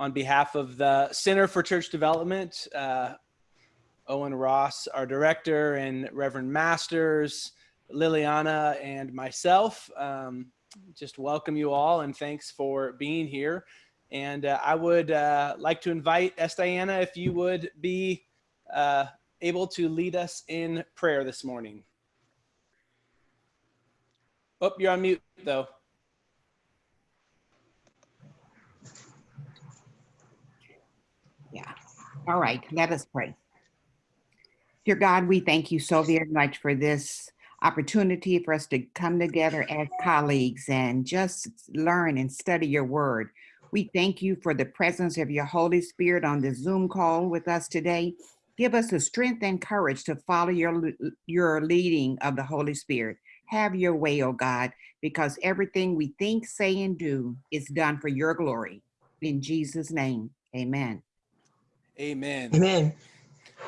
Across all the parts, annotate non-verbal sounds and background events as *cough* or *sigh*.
on behalf of the Center for Church Development, uh, Owen Ross, our director, and Reverend Masters, Liliana, and myself. Um, just welcome you all and thanks for being here. And uh, I would uh, like to invite Estiana if you would be uh, able to lead us in prayer this morning. Oh, you're on mute though. Yeah. All right, let us pray. Dear God, we thank you so very much for this opportunity for us to come together as colleagues and just learn and study your word. We thank you for the presence of your Holy Spirit on the Zoom call with us today. Give us the strength and courage to follow your, your leading of the Holy Spirit. Have your way, oh God, because everything we think, say, and do is done for your glory. In Jesus' name, amen. Amen. Amen.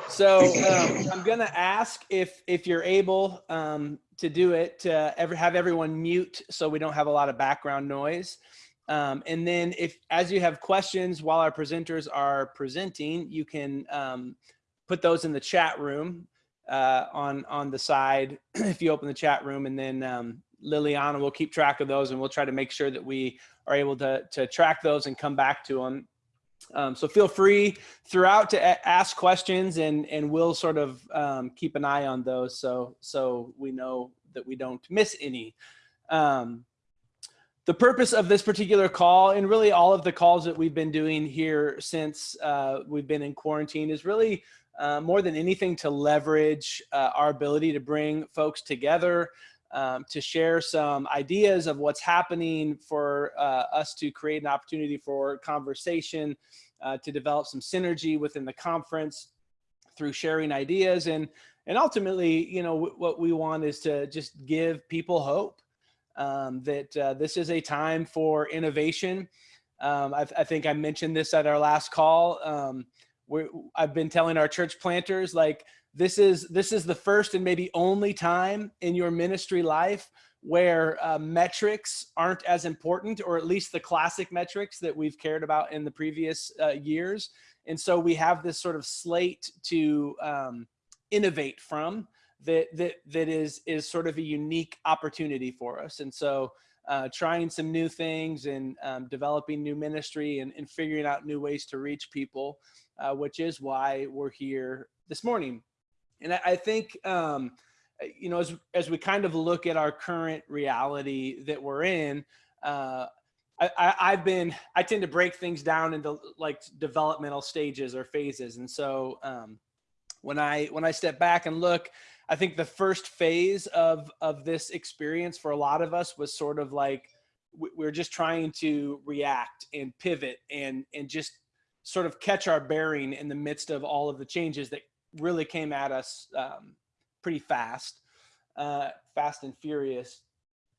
So um, I'm gonna ask if if you're able um, to do it to ever have everyone mute so we don't have a lot of background noise. Um, and then if as you have questions while our presenters are presenting, you can um, put those in the chat room uh, on on the side *clears throat* if you open the chat room, and then um, Liliana will keep track of those, and we'll try to make sure that we are able to to track those and come back to them um, so feel free throughout to ask questions and, and we'll sort of um, keep an eye on those so, so we know that we don't miss any. Um, the purpose of this particular call and really all of the calls that we've been doing here since uh, we've been in quarantine is really uh, more than anything to leverage uh, our ability to bring folks together, um, to share some ideas of what's happening for uh, us to create an opportunity for conversation, uh, to develop some synergy within the conference through sharing ideas. And, and ultimately, you know, what we want is to just give people hope um, that uh, this is a time for innovation. Um, I, I, think I mentioned this at our last call. Um, I've been telling our church planters, like, this is this is the first and maybe only time in your ministry life where uh, metrics aren't as important or at least the classic metrics that we've cared about in the previous uh, years and so we have this sort of slate to um, innovate from that that that is is sort of a unique opportunity for us and so uh, trying some new things and um, developing new ministry and, and, figuring out new ways to reach people, uh, which is why we're here this morning. And I, I think, um, uh, you know, as, as we kind of look at our current reality that we're in, uh, I, have been, I tend to break things down into like developmental stages or phases. And so um, when I, when I step back and look, I think the first phase of, of this experience for a lot of us was sort of like, we're just trying to react and pivot and, and just sort of catch our bearing in the midst of all of the changes that really came at us um, pretty fast, uh, fast and furious.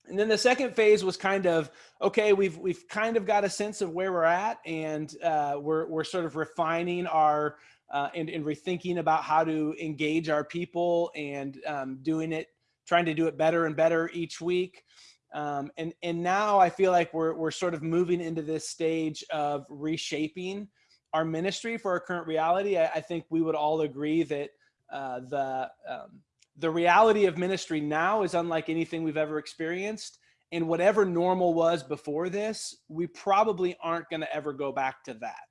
And then the second phase was kind of, okay, we've, we've kind of got a sense of where we're at and uh, we're, we're sort of refining our, uh, and, and rethinking about how to engage our people and um, doing it, trying to do it better and better each week. Um, and, and now I feel like we're, we're sort of moving into this stage of reshaping our ministry for our current reality, I, I think we would all agree that uh, the um, the reality of ministry now is unlike anything we've ever experienced. And whatever normal was before this, we probably aren't going to ever go back to that.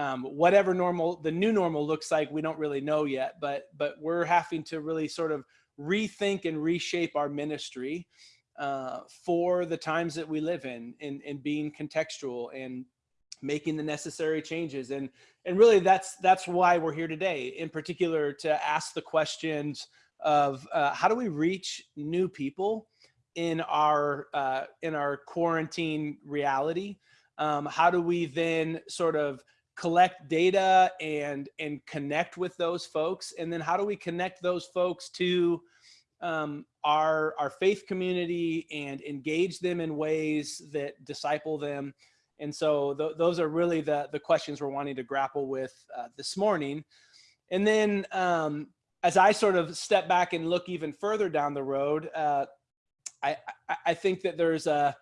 Um, whatever normal, the new normal looks like, we don't really know yet, but, but we're having to really sort of rethink and reshape our ministry uh, for the times that we live in and, and being contextual and making the necessary changes. And and really that's that's why we're here today in particular to ask the questions of uh, how do we reach new people in our uh, in our quarantine reality? Um, how do we then sort of collect data and and connect with those folks? And then how do we connect those folks to um, our our faith community and engage them in ways that disciple them and so th those are really the, the questions we're wanting to grapple with uh, this morning. And then um, as I sort of step back and look even further down the road, uh, I, I, think that there's a,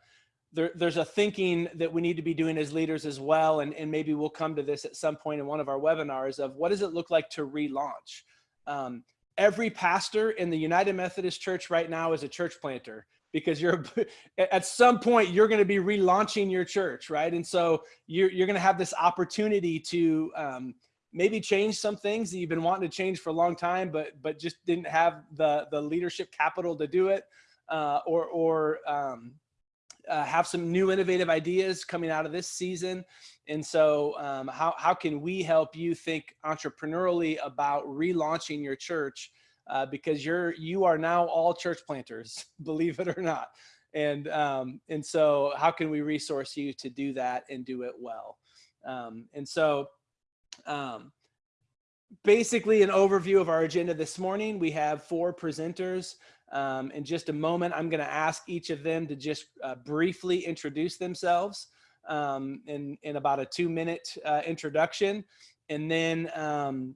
there, there's a thinking that we need to be doing as leaders as well. And, and maybe we'll come to this at some point in one of our webinars of what does it look like to relaunch? Um, every pastor in the United Methodist Church right now is a church planter because you're *laughs* at some point you're going to be relaunching your church, right? And so you're, you're going to have this opportunity to um, maybe change some things that you've been wanting to change for a long time, but but just didn't have the the leadership capital to do it, uh, or or um, uh, have some new innovative ideas coming out of this season. And so um, how, how can we help you think entrepreneurially about relaunching your church? Uh, because you're, you are now all church planters, *laughs* believe it or not. And, um, and so how can we resource you to do that and do it well? Um, and so um, basically an overview of our agenda this morning. We have four presenters. Um, in just a moment, I'm going to ask each of them to just uh, briefly introduce themselves um, in, in about a two minute uh, introduction. And then um,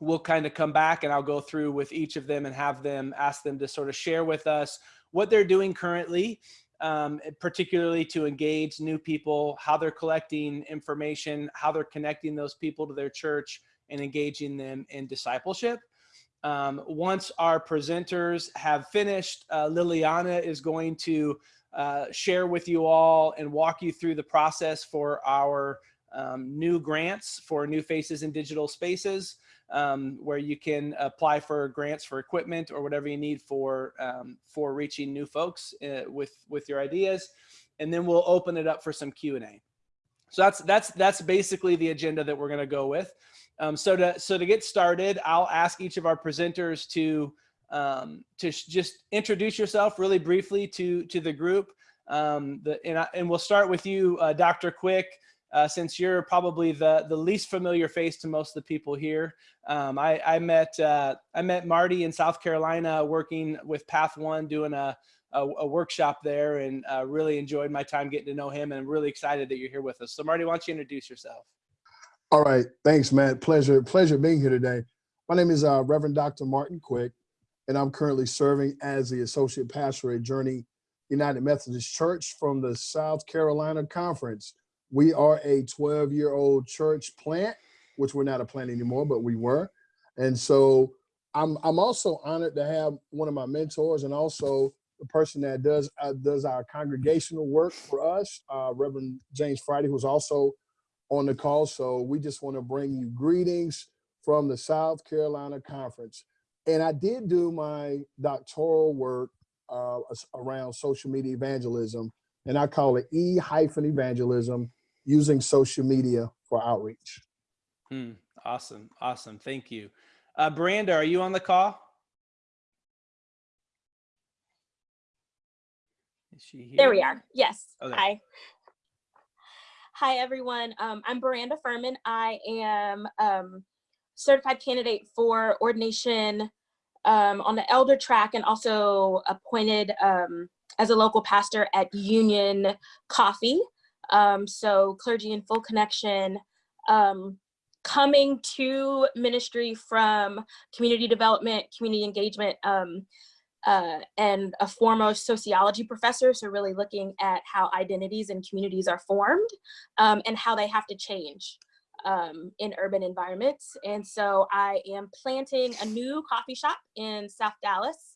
we'll kind of come back and I'll go through with each of them and have them ask them to sort of share with us what they're doing currently, um, particularly to engage new people, how they're collecting information, how they're connecting those people to their church and engaging them in discipleship. Um, once our presenters have finished, uh, Liliana is going to uh, share with you all and walk you through the process for our um, new grants for New Faces in Digital Spaces, um, where you can apply for grants for equipment or whatever you need for um, for reaching new folks uh, with with your ideas, and then we'll open it up for some Q and A. So that's that's that's basically the agenda that we're going to go with. Um, so to so to get started, I'll ask each of our presenters to um, to just introduce yourself really briefly to to the group. Um, the, and, I, and we'll start with you, uh, Dr. Quick, uh, since you're probably the the least familiar face to most of the people here. Um, I, I met uh, I met Marty in South Carolina working with Path One, doing a a, a workshop there, and uh, really enjoyed my time getting to know him. And I'm really excited that you're here with us. So Marty, why don't you introduce yourself? All right. Thanks, Matt. Pleasure, pleasure being here today. My name is uh, Reverend Dr. Martin Quick, and I'm currently serving as the Associate Pastor at Journey United Methodist Church from the South Carolina Conference. We are a 12-year-old church plant, which we're not a plant anymore, but we were. And so I'm, I'm also honored to have one of my mentors and also the person that does uh, does our congregational work for us, uh, Reverend James Friday, who's also on the call. So we just want to bring you greetings from the South Carolina Conference. And I did do my doctoral work uh, around social media evangelism, and I call it E hyphen evangelism using social media for outreach. Hmm. Awesome. Awesome. Thank you. Uh, Miranda, are you on the call? Is she here? There we are. Yes. Okay. Hi. Hi, everyone. Um, I'm Miranda Furman. I am um, certified candidate for ordination um, on the elder track and also appointed um, as a local pastor at Union Coffee. Um, so clergy in full connection. Um, coming to ministry from community development, community engagement, um, uh, and a foremost sociology professor. So really looking at how identities and communities are formed um, and how they have to change um, in urban environments. And so I am planting a new coffee shop in South Dallas.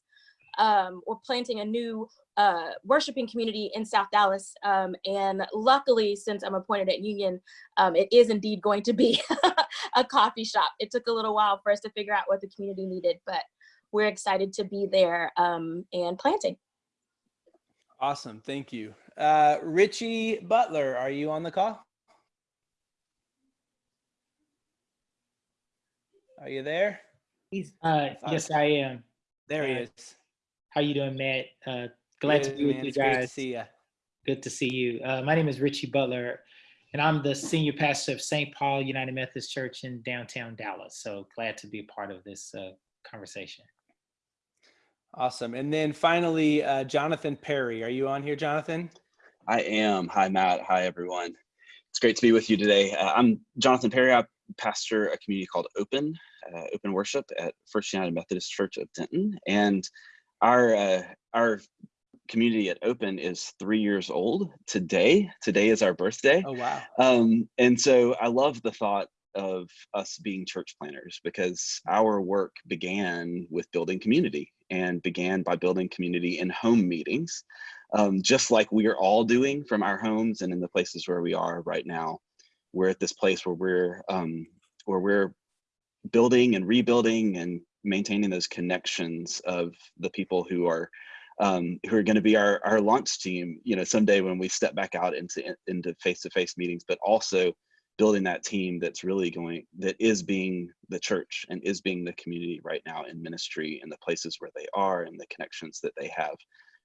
Um, we're planting a new uh, worshiping community in South Dallas. Um, and luckily, since I'm appointed at Union, um, it is indeed going to be *laughs* a coffee shop. It took a little while for us to figure out what the community needed, but we're excited to be there um, and planting. Awesome. Thank you. Uh, Richie Butler, are you on the call? Are you there? He's Uh, yes, I am. There he is. How you doing, Matt? Uh, glad to be with man. you It's great to see you. Good to see you. Uh, my name is Richie Butler, and I'm the senior pastor of St. Paul United Methodist Church in downtown Dallas. So glad to be a part of this uh, conversation. Awesome. And then finally, uh, Jonathan Perry. Are you on here, Jonathan? I am. Hi, Matt. Hi, everyone. It's great to be with you today. Uh, I'm Jonathan Perry. I pastor a community called Open, uh, Open Worship at First United Methodist Church of Denton. And our, uh, our community at Open is three years old today. Today is our birthday. Oh, wow. Um, and so I love the thought of us being church planters because our work began with building community and began by building community in home meetings, um, just like we are all doing from our homes and in the places where we are right now. We're at this place where we're um, where we're building and rebuilding and maintaining those connections of the people who are um, who are going to be our our launch team. You know, someday when we step back out into into face to face meetings, but also building that team that's really going that is being the church and is being the community right now in ministry and the places where they are and the connections that they have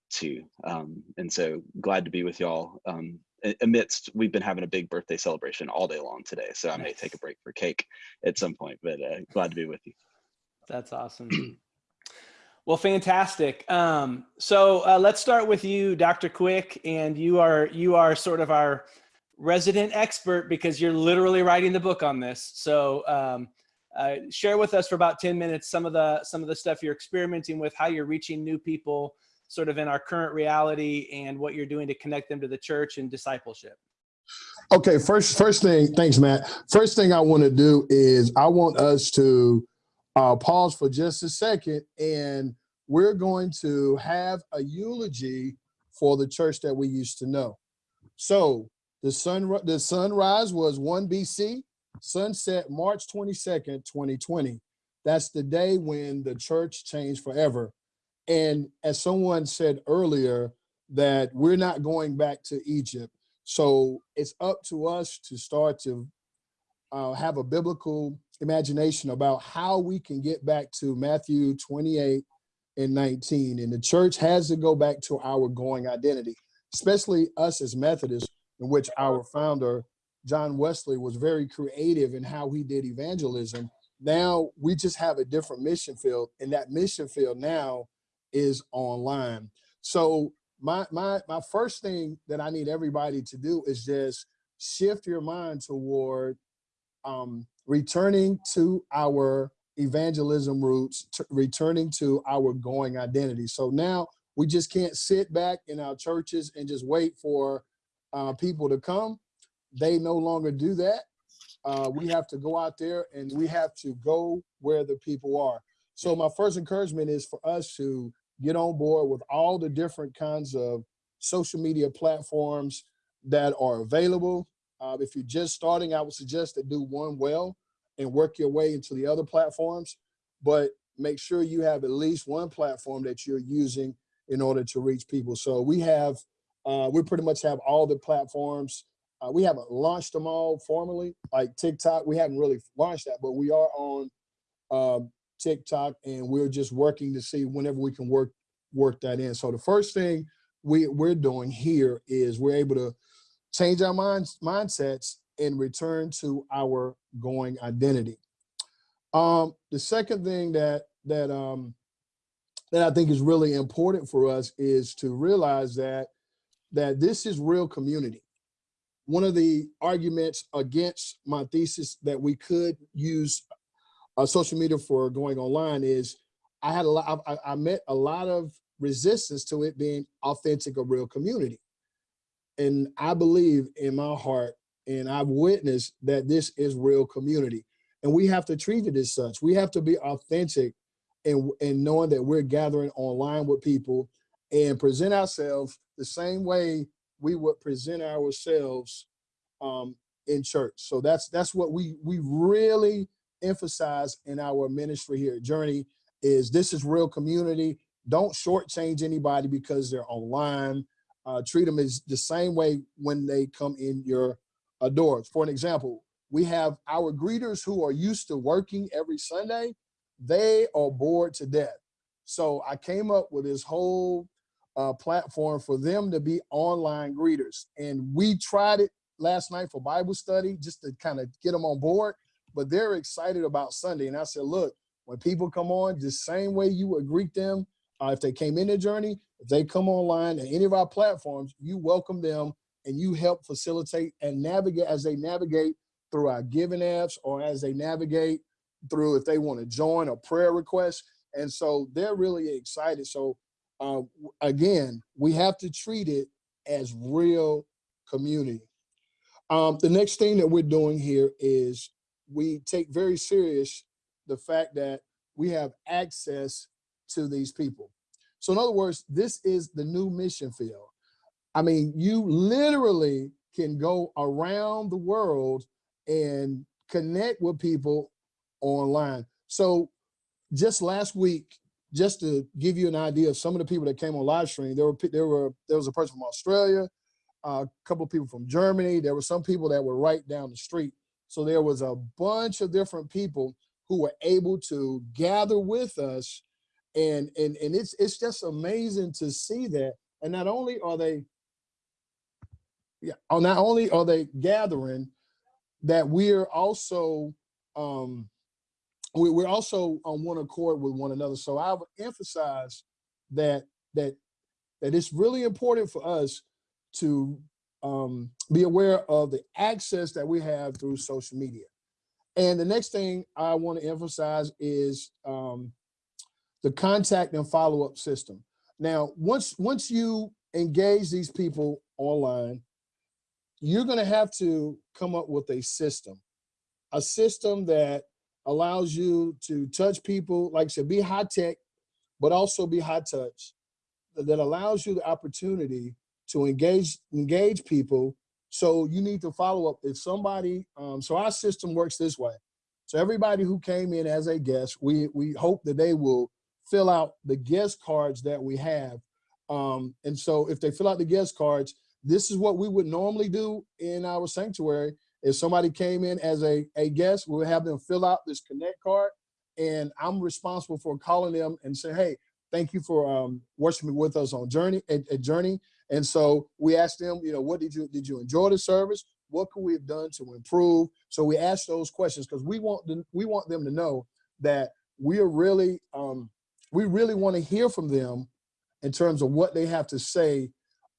to um, and so glad to be with y'all um, amidst we've been having a big birthday celebration all day long today so i may take a break for cake at some point but uh, glad to be with you That's awesome. well, fantastic. Um, so uh, let's start with you, Dr. Quick, and you are you are sort of our resident expert because you're literally writing the book on this. So um, uh, share with us for about 10 minutes some of the some of the stuff you're experimenting with, how you're reaching new people sort of in our current reality and what you're doing to connect them to the church and discipleship. Okay, first first thing, thanks, Matt. First thing I want to do is I want us to uh, pause for just a second, and we're going to have a eulogy for the church that we used to know. So the sun the sunrise was 1 BC, sunset March 22nd, 2020. That's the day when the church changed forever. And as someone said earlier, that we're not going back to Egypt. So it's up to us to start to uh, have a biblical imagination about how we can get back to Matthew 28 and 19. And the church has to go back to our going identity, especially us as Methodists, in which our founder, John Wesley, was very creative in how he did evangelism. Now we just have a different mission field, and that mission field now is online. So my my my first thing that I need everybody to do is just shift your mind toward um, returning to our evangelism roots, returning to our going identity. So now we just can't sit back in our churches and just wait for uh, people to come. They no longer do that. Uh, we have to go out there and we have to go where the people are. So my first encouragement is for us to get on board with all the different kinds of social media platforms that are available. Uh, if you're just starting, I would suggest to do one well and work your way into the other platforms, but make sure you have at least one platform that you're using in order to reach people. So we have, uh, we pretty much have all the platforms. Uh, we haven't launched them all formally, like TikTok. We haven't really launched that, but we are on um, TikTok, and we're just working to see whenever we can work work that in. So the first thing we we're doing here is we're able to change our minds mindsets and return to our going identity. Um, the second thing that that um, that I think is really important for us is to realize that that this is real community. One of the arguments against my thesis that we could use uh, social media for going online is I had a lot, I, I met a lot of resistance to it being authentic, a real community. And I believe in my heart, and I've witnessed that this is real community. And we have to treat it as such. We have to be authentic and, and knowing that we're gathering online with people and present ourselves the same way we would present ourselves um, in church. So that's that's what we we really emphasize in our ministry here Journey is this is real community. Don't shortchange anybody because they're online. Uh, treat them as the same way when they come in your uh, doors. For an example, we have our greeters who are used to working every Sunday. They are bored to death. So I came up with this whole uh, platform for them to be online greeters. And we tried it last night for Bible study just to kind of get them on board but they're excited about Sunday. And I said, look, when people come on, the same way you would greet them uh, if they came in the journey, if they come online at any of our platforms, you welcome them and you help facilitate and navigate as they navigate through our giving apps or as they navigate through if they want to join a prayer request. And so they're really excited. So uh, again, we have to treat it as real community. Um, the next thing that we're doing here is we take very serious the fact that we have access to these people. So in other words, this is the new mission field. I mean, you literally can go around the world and connect with people online. So just last week, just to give you an idea of some of the people that came on live stream, there were there were there was a person from Australia, a couple of people from Germany. There were some people that were right down the street. So there was a bunch of different people who were able to gather with us, and and and it's it's just amazing to see that. And not only are they, yeah, oh, not only are they gathering, that we're also um we, we're also on one accord with one another. So I would emphasize that that that it's really important for us to um, be aware of the access that we have through social media. And the next thing I want to emphasize is um, the contact and follow-up system. Now, once once you engage these people online, you're going to have to come up with a system, a system that allows you to touch people, like I said, be high tech, but also be high touch, that allows you the opportunity to engage engage people. So you need to follow up. If somebody, um, so our system works this way. So everybody who came in as a guest, we we hope that they will fill out the guest cards that we have. Um, and so if they fill out the guest cards, this is what we would normally do in our sanctuary. If somebody came in as a, a guest, we would have them fill out this connect card and I'm responsible for calling them and say, hey, thank you for um, worshiping with us on Journey at, at Journey. And so we asked them, you know, what did you did you enjoy the service? What could we have done to improve? So we asked those questions because we want them, we want them to know that we are really um, we really want to hear from them in terms of what they have to say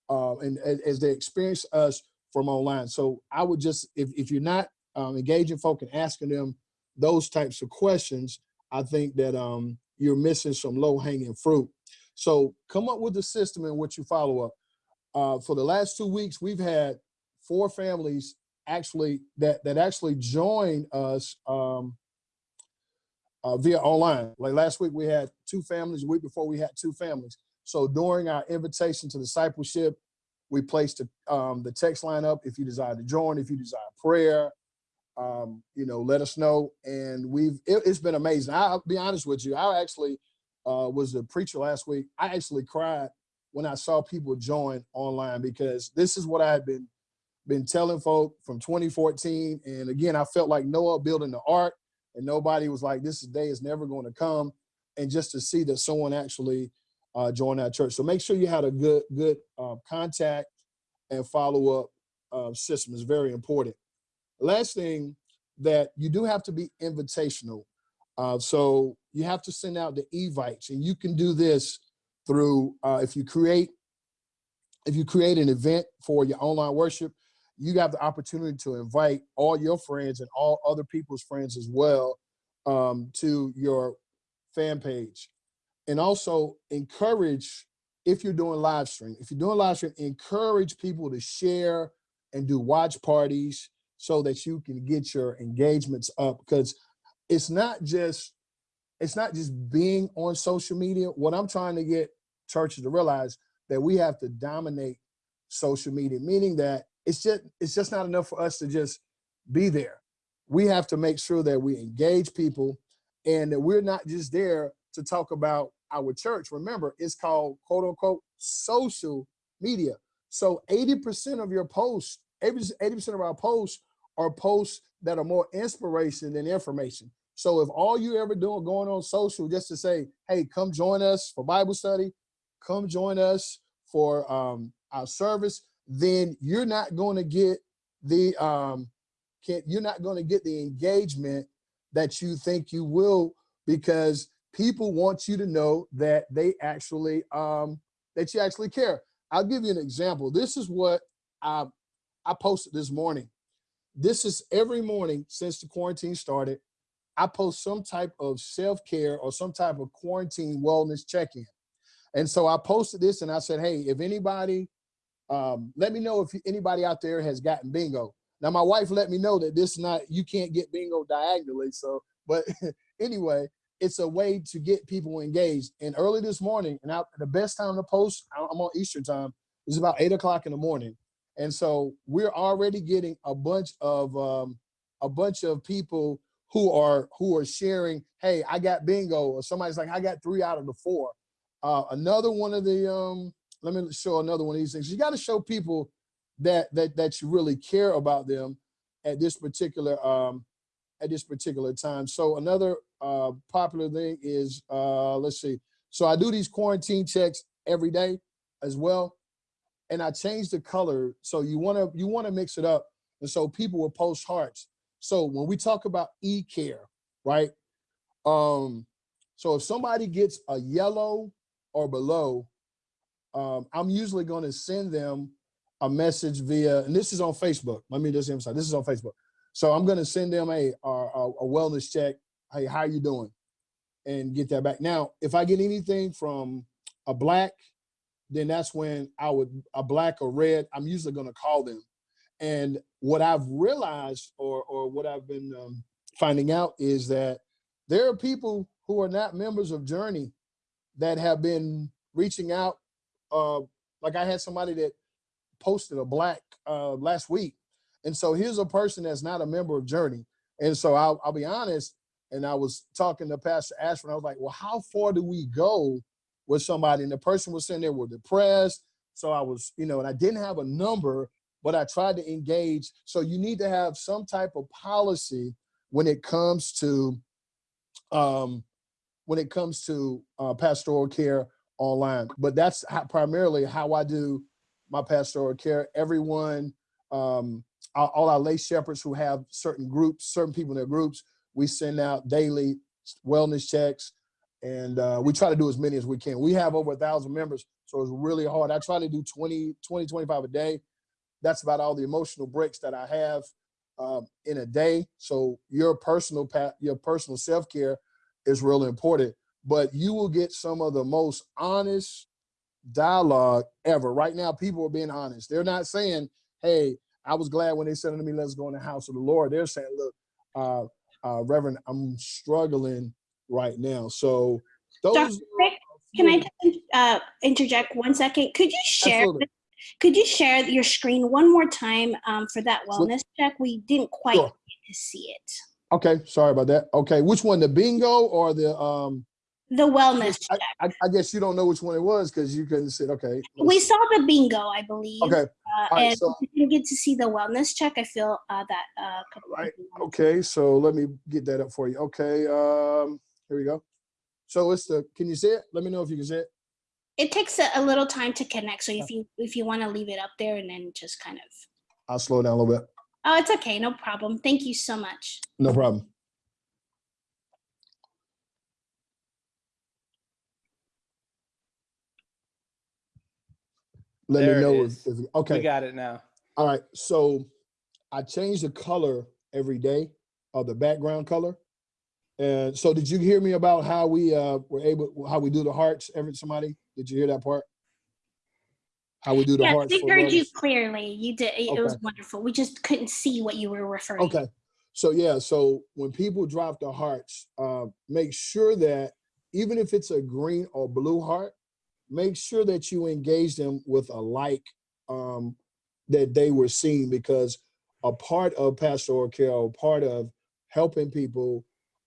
uh, and as, they experience us from online. So I would just if if you're not um, engaging folk and asking them those types of questions, I think that um, you're missing some low hanging fruit. So come up with a system in which you follow up. Uh, for the last two weeks, we've had four families actually that that actually joined us um, uh, via online. Like last week, we had two families. The week before, we had two families. So during our invitation to discipleship, we placed the, um, the text line up. If you desire to join, if you desire prayer, um, you know, let us know. And we've it, has been amazing. I'll be honest with you. I actually uh, was a preacher last week. I actually cried when I saw people join online because this is what I had been been telling folk from 2014. And again, I felt like Noah building the ark, and nobody was like, "This day is never going to come." And just to see that someone actually uh, joined our church, so make sure you had a good good uh, contact and follow up uh, system is very important. Last thing that you do have to be invitational. Uh, so you have to send out the evites and you can do this through, uh, if you create, if you create an event for your online worship, you have the opportunity to invite all your friends and all other people's friends as well um, to your fan page. And also encourage, if you're doing live stream, if you're doing live stream, encourage people to share and do watch parties so that you can get your engagements up because it's not just it's not just being on social media what i'm trying to get churches to realize that we have to dominate social media meaning that it's just it's just not enough for us to just be there. We have to make sure that we engage people and that we're not just there to talk about our church. Remember it's called quote unquote social media. So 80% of your posts 80% of our posts are posts that are more inspiration than information. So if all you ever doing going on social just to say, hey, come join us for Bible study, come join us for um, our service, then you're not going to get the um, can't, you're not going to get the engagement that you think you will because people want you to know that they actually um, that you actually care. I'll give you an example. This is what I I posted this morning this is every morning since the quarantine started. I post some type of self care or some type of quarantine wellness check in. And so I posted this and I said, hey, if anybody, um, let me know if anybody out there has gotten bingo. Now my wife let me know that this is not, you can't get bingo diagonally. So, but *laughs* anyway, it's a way to get people engaged. And early this morning, and I, the best time to post, I'm on Eastern time, is about eight o'clock in the morning. And so we're already getting a bunch of um, a bunch of people who are who are sharing, hey, I got bingo, or somebody's like, I got three out of the four. Uh, another one of the um, let me show another one of these things. You got to show people that that that you really care about them at this particular um, at this particular time. So another uh, popular thing is uh, let's see. So I do these quarantine checks every day as well, and I change the color. So you want to you want to mix it up, and so people will post hearts. So when we talk about e-care, right? Um, so if somebody gets a yellow or below, um, I'm usually going to send them a message via, and this is on Facebook. Let me just emphasize, this is on Facebook. So I'm going to send them a, a, a wellness check. Hey, how you doing? And get that back. Now, if I get anything from a black, then that's when I would, a black or red, I'm usually going to call them. And what I've realized or, or what I've been um, finding out is that there are people who are not members of Journey that have been reaching out. Uh, like I had somebody that posted a black uh, last week. And so here's a person that's not a member of Journey. And so I'll, I'll be honest, and I was talking to Pastor Ashford, I was like, well, how far do we go with somebody? And the person was saying they were depressed. So I was, you know, and I didn't have a number, but I tried to engage. So you need to have some type of policy when it comes to um, when it comes to uh, pastoral care online. But that's how, primarily how I do my pastoral care. Everyone, um, all, our lay shepherds who have certain groups, certain people in their groups, we send out daily wellness checks and uh, we try to do as many as we can. We have over a thousand members, so it's really hard. I try to do 20, 20, 25 a day. That's about all the emotional breaks that I have um, in a day. So your personal your personal self-care is really important, but you will get some of the most honest dialogue ever. Right now, people are being honest. They're not saying, hey, I was glad when they said to me, let's go in the house of the Lord. They're saying, look, uh, uh, Reverend, I'm struggling right now. So those. Rick, Can I just uh, interject one second? Could you share? Absolutely. Could you share your screen one more time um, for that wellness check? We didn't quite Sure. get to see it. Okay, sorry about that. Okay, which one, the bingo or the, um, The wellness I, check. I, I guess you don't know which one it was because you couldn't sit, okay. We saw the bingo, I believe. Okay, Uh, right, and so- didn't get to see the wellness check. I feel uh, that uh, Right, okay, so let me get that up for you. Okay, um, here we go. So it's the, can you see it? Let me know if you can see it. It takes a, a little time to connect. So if you if you want to leave it up there and then just kind of. I'll slow down a little bit. Oh, it's okay. No problem. Thank you so much. No problem. Let There me it know if, is. if, We got it now. all right, so I change the color every day of the background color. And so did you hear me about how we uh were able, how we do the hearts, every, somebody, did you hear that part? How we do the Yes, hearts? we for heard you clearly. You did. It it was wonderful. We just couldn't see what you were referring. to. Okay, so yeah, so when people drop the hearts, uh, make sure that even if it's a green or blue heart, make sure that you engage them with a like um, that they were seeing because a part of pastoral care, or part of helping people,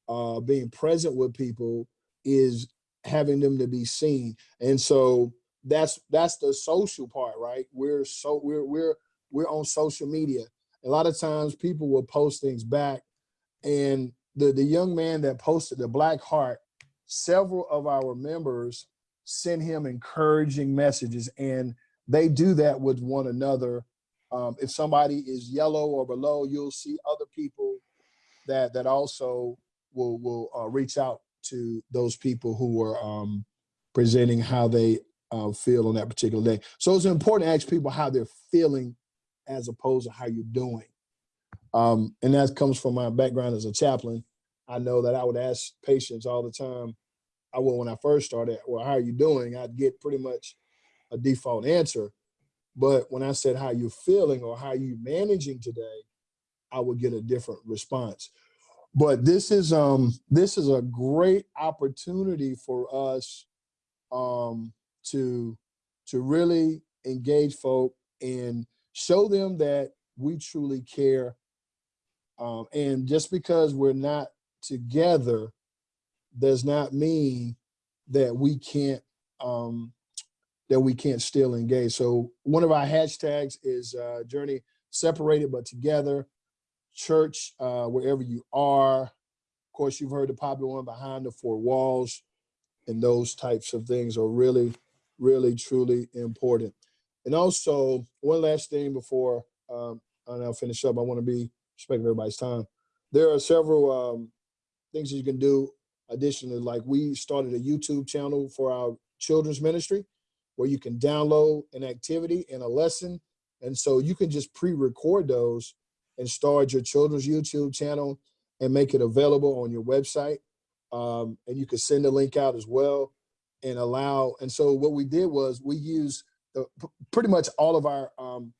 uh, being present with people is having them to be seen. And so that's that's the social part, right? We're so we're we're we're on social media a lot of times people will post things back and the the young man that posted the black heart several of our members send him encouraging messages and they do that with one another um, if somebody is yellow or below you'll see other people that that also will will uh, reach out to those people who are um, presenting how they uh, feel on that particular day so it's important to ask people how they're feeling as opposed to how you're doing. Um, and that comes from my background as a chaplain. I know that I would ask patients all the time, I would when I first started. Well, how are you doing? I'd get pretty much a default answer. But when I said how you're feeling or how you managing today, I would get a different response. But this is um this is a great opportunity for us um to to really engage folk and show them that we truly care. Um, and just because we're not together does not mean that we can't um, that we can't still engage. So one of our hashtags is uh, journey separated but together, church uh, wherever you are. Of course, you've heard the popular one behind the four walls, and those types of things are really, really, truly important. And also, one last thing before um, I'll finish up. I want to be respecting everybody's time. There are several um, things that you can do. Additionally, like we started a YouTube channel for our children's ministry where you can download an activity and a lesson. And so you can just pre-record those and start your children's YouTube channel and make it available on your website. Um, and you can send the link out as well and allow. And so what we did was we used the, pretty much all of our um,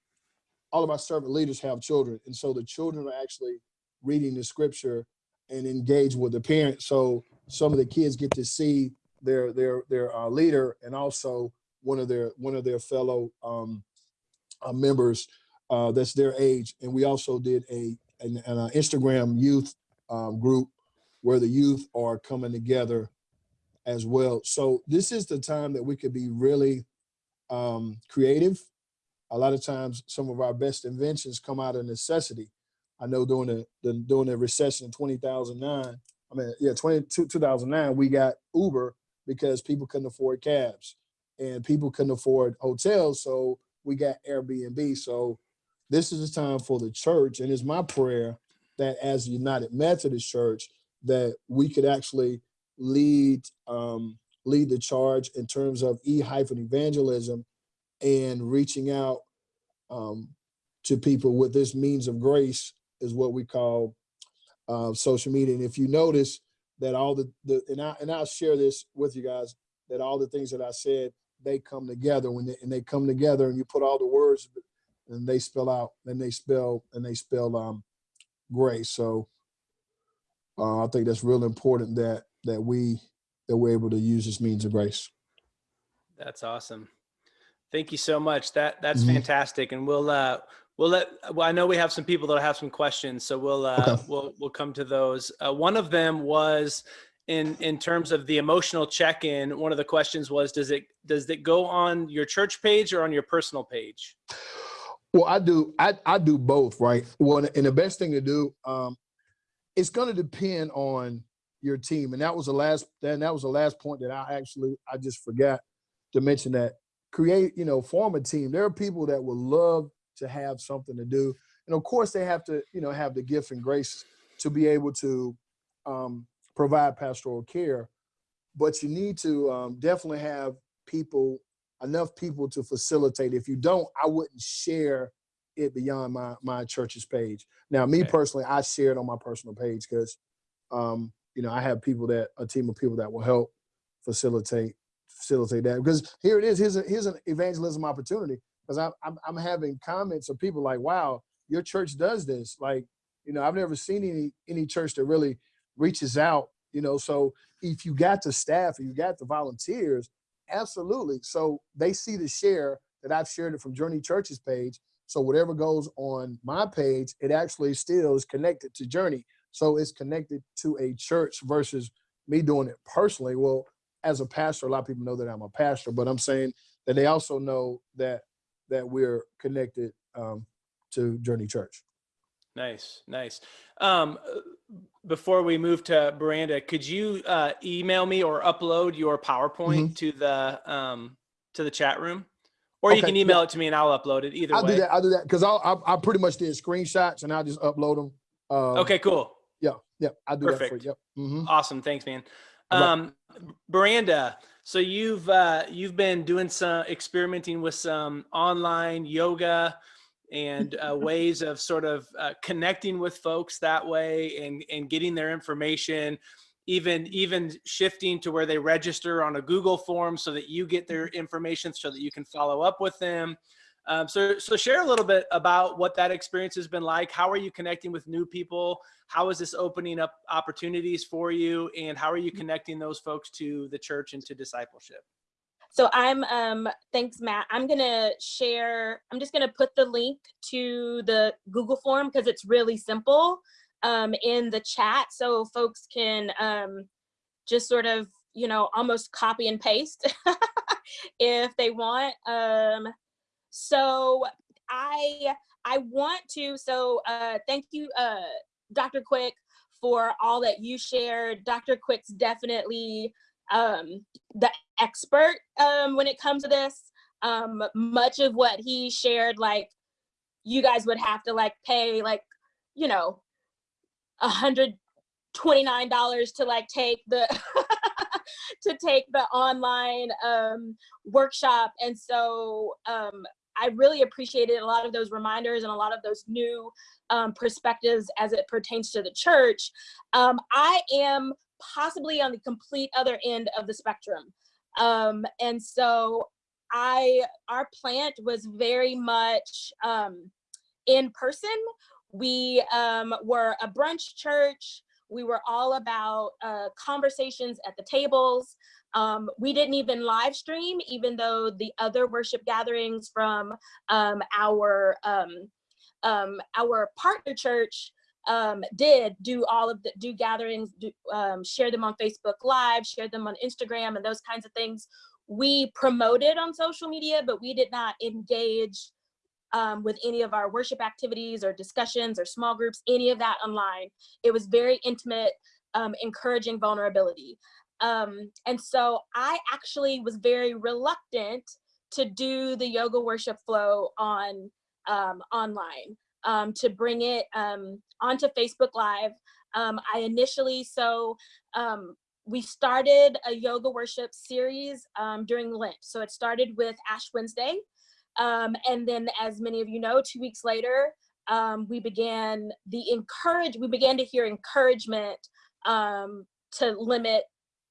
all of our servant leaders have children. And so the children are actually reading the scripture and engage with the parents. So some of the kids get to see their their their uh, leader and also one of their one of their fellow um, uh, members uh, that's their age. And we also did a an, an uh, Instagram youth um, group where the youth are coming together as well. So this is the time that we could be really um, creative a lot of times some of our best inventions come out of necessity. I know during the, the during the recession in 2009, I mean, yeah, 20, 2009, we got Uber because people couldn't afford cabs and people couldn't afford hotels. So we got Airbnb. So this is the time for the church. And it's my prayer that as a United Methodist Church, that we could actually lead um, lead the charge in terms of e hyphen evangelism and reaching out um, to people with this means of grace is what we call uh, social media. And if you notice that all the, the and I and I'll share this with you guys that all the things that I said they come together when they and they come together and you put all the words and they spell out and they spell and they spell um grace. So uh, I think that's real important that that we that we're able to use this means of grace. That's awesome. Thank you so much. That that's Mhm. fantastic. And we'll uh we'll let well, I know we have some people that have some questions, so we'll uh Okay. we'll we'll come to those. Uh, one of them was in in terms of the emotional check-in, one of the questions was does it does it go on your church page or on your personal page? Well, I do. I I do both, right? Well, and the best thing to do, um, it's going to depend on your team, and that was the last. Then that was the last point that I actually I just forgot to mention that create, you know, form a team. There are people that would love to have something to do, and of course they have to, you know, have the gift and grace to be able to um, provide pastoral care. But you need to um, definitely have people enough people to facilitate. If you don't, I wouldn't share it beyond my my church's page. Now, me Okay. personally, I share it on my personal page because um, you know I have people that a team of people that will help facilitate facilitate that. Because here it is, here's a, here's an evangelism opportunity. Because I'm, I'm I'm having comments of people like, "Wow, your church does this." Like, you know, I've never seen any any church that really reaches out. You know, so if you got the staff, you got the volunteers, Absolutely. So they see the share that I've shared it from Journey Church's page. So whatever goes on my page, it actually still is connected to Journey. So it's connected to a church versus me doing it personally. Well, as a pastor, a lot of people know that I'm a pastor, but I'm saying that they also know that that we're connected um, to Journey Church. Nice, nice. Um, before we move to Miranda, could you uh, email me or upload your PowerPoint to the um, to the chat room, or you Okay, can yeah. email it to me and I'll upload it. Either I'll way. do that. I'll do that because I'll, I I pretty much did screenshots and I'll just upload them. Um, Okay, cool. Yeah. Yeah. I'll do that for you. Yep. hmm Awesome. Thanks, man. Um, Miranda, so you've uh, you've been doing some experimenting with some online yoga and uh, *laughs* ways of sort of uh, connecting with folks that way and and getting their information. even even shifting to where they register on a Google form so that you get their information so that you can follow up with them. Um, so, so share a little bit about what that experience has been like. How are you connecting with new people? How is this opening up opportunities for you? And how are you connecting those folks to the church and to discipleship? So I'm, um, thanks, Matt. I'm gonna share, I'm just gonna put the link to the Google form because it's really simple um, in the chat so folks can um, just sort of, you know, almost copy and paste *laughs* if they want. Um, so I I want to so uh, thank you, uh, Dr. Quick, for all that you shared. Dr. Quick's definitely um, the expert um, when it comes to this. Um, much of what he shared, like you guys would have to like pay like you know a hundred twenty nine dollars to like take the *laughs* to take the online um, workshop, and so um, I really appreciated a lot of those reminders and a lot of those new um, perspectives as it pertains to the church. Um, I am possibly on the complete other end of the spectrum. Um, and so I, our plant was very much um, in person. We um, were a brunch church. We were all about uh, conversations at the tables. Um, we didn't even live stream, even though the other worship gatherings from um, our um, um, our partner church um, did do all of the do gatherings, do, share them on Facebook Live, share them on Instagram, and those kinds of things. We promoted on social media, but we did not engage um, with any of our worship activities or discussions or small groups, any of that online. It was very intimate, um, encouraging vulnerability. Um, and so I actually was very reluctant to do the yoga worship flow on um, online, um, to bring it um, onto Facebook Live. Um, I initially, so um, we started a yoga worship series during Lent. So it started with Ash Wednesday. And then as many of you know, two weeks later, we began the encourage, we began to hear encouragement to limit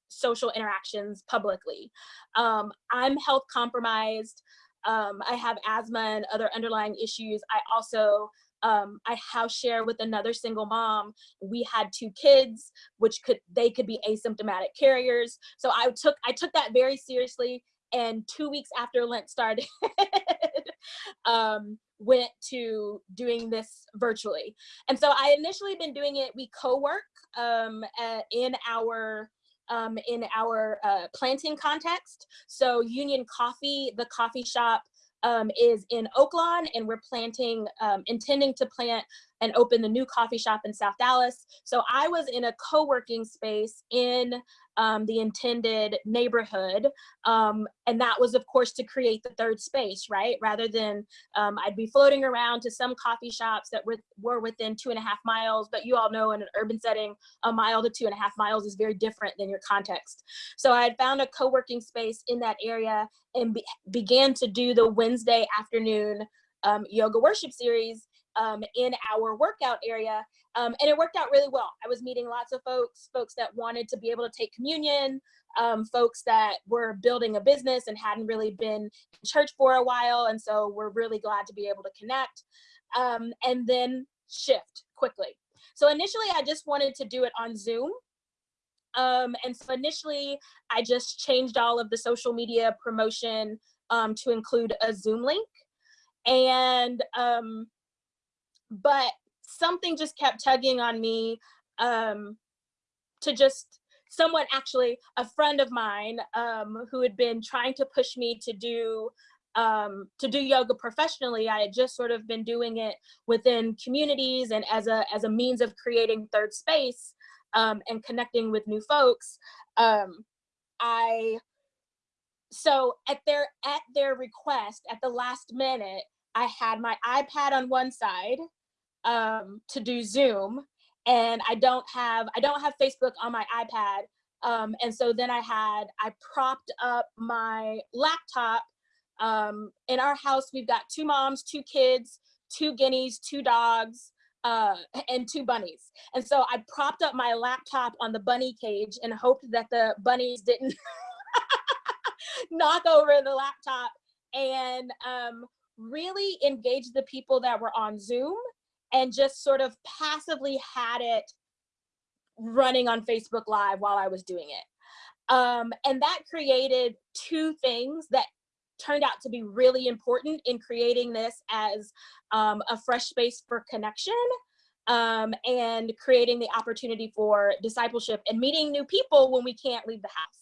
social interactions publicly. Um, I'm health compromised. Um, I have asthma and other underlying issues. I also, um, I house share with another single mom. We had two kids, which could, they could be asymptomatic carriers. So I took, I took that very seriously. And two weeks after Lent started, *laughs* um, went to doing this virtually. And so I initially been doing it, we co-work um, uh, in our um, in our uh, planting context. So Union Coffee, the coffee shop um, is in Oaklawn and we're planting, um, intending to plant and open the new coffee shop in South Dallas. So I was in a co-working space in um, the intended neighborhood. Um, and that was of course to create the third space, right? Rather than um, I'd be floating around to some coffee shops that were, were within two and a half miles, but you all know in an urban setting, a mile to two and a half miles is very different than your context. So I had found a co-working space in that area and be began to do the Wednesday afternoon um, yoga worship series um, in our workout area. Um, and it worked out really well. I was meeting lots of folks, folks that wanted to be able to take communion, um, folks that were building a business and hadn't really been in church for a while. And so we're really glad to be able to connect um, and then shift quickly. So initially I just wanted to do it on Zoom. Um, and so initially I just changed all of the social media promotion um, to include a Zoom link. And um, but something just kept tugging on me um, to just someone actually a friend of mine um, who had been trying to push me to do um, to do yoga professionally. I had just sort of been doing it within communities and as a as a means of creating third space um, and connecting with new folks. Um, I so at their at their request at the last minute, I had my iPad on one side um, to do Zoom and I don't have, I don't have Facebook on my iPad. Um, and so then I had, I propped up my laptop. Um, in our house, we've got two moms, two kids, two guineas, two dogs. uh, *laughs* and two bunnies. And so I propped up my laptop on the bunny cage and hoped that the bunnies didn't *laughs* knock over the laptop and um, really engage the people that were on Zoom and just sort of passively had it running on Facebook Live while I was doing it. Um, and that created two things that turned out to be really important in creating this as um, a fresh space for connection um, and creating the opportunity for discipleship and meeting new people when we can't leave the house.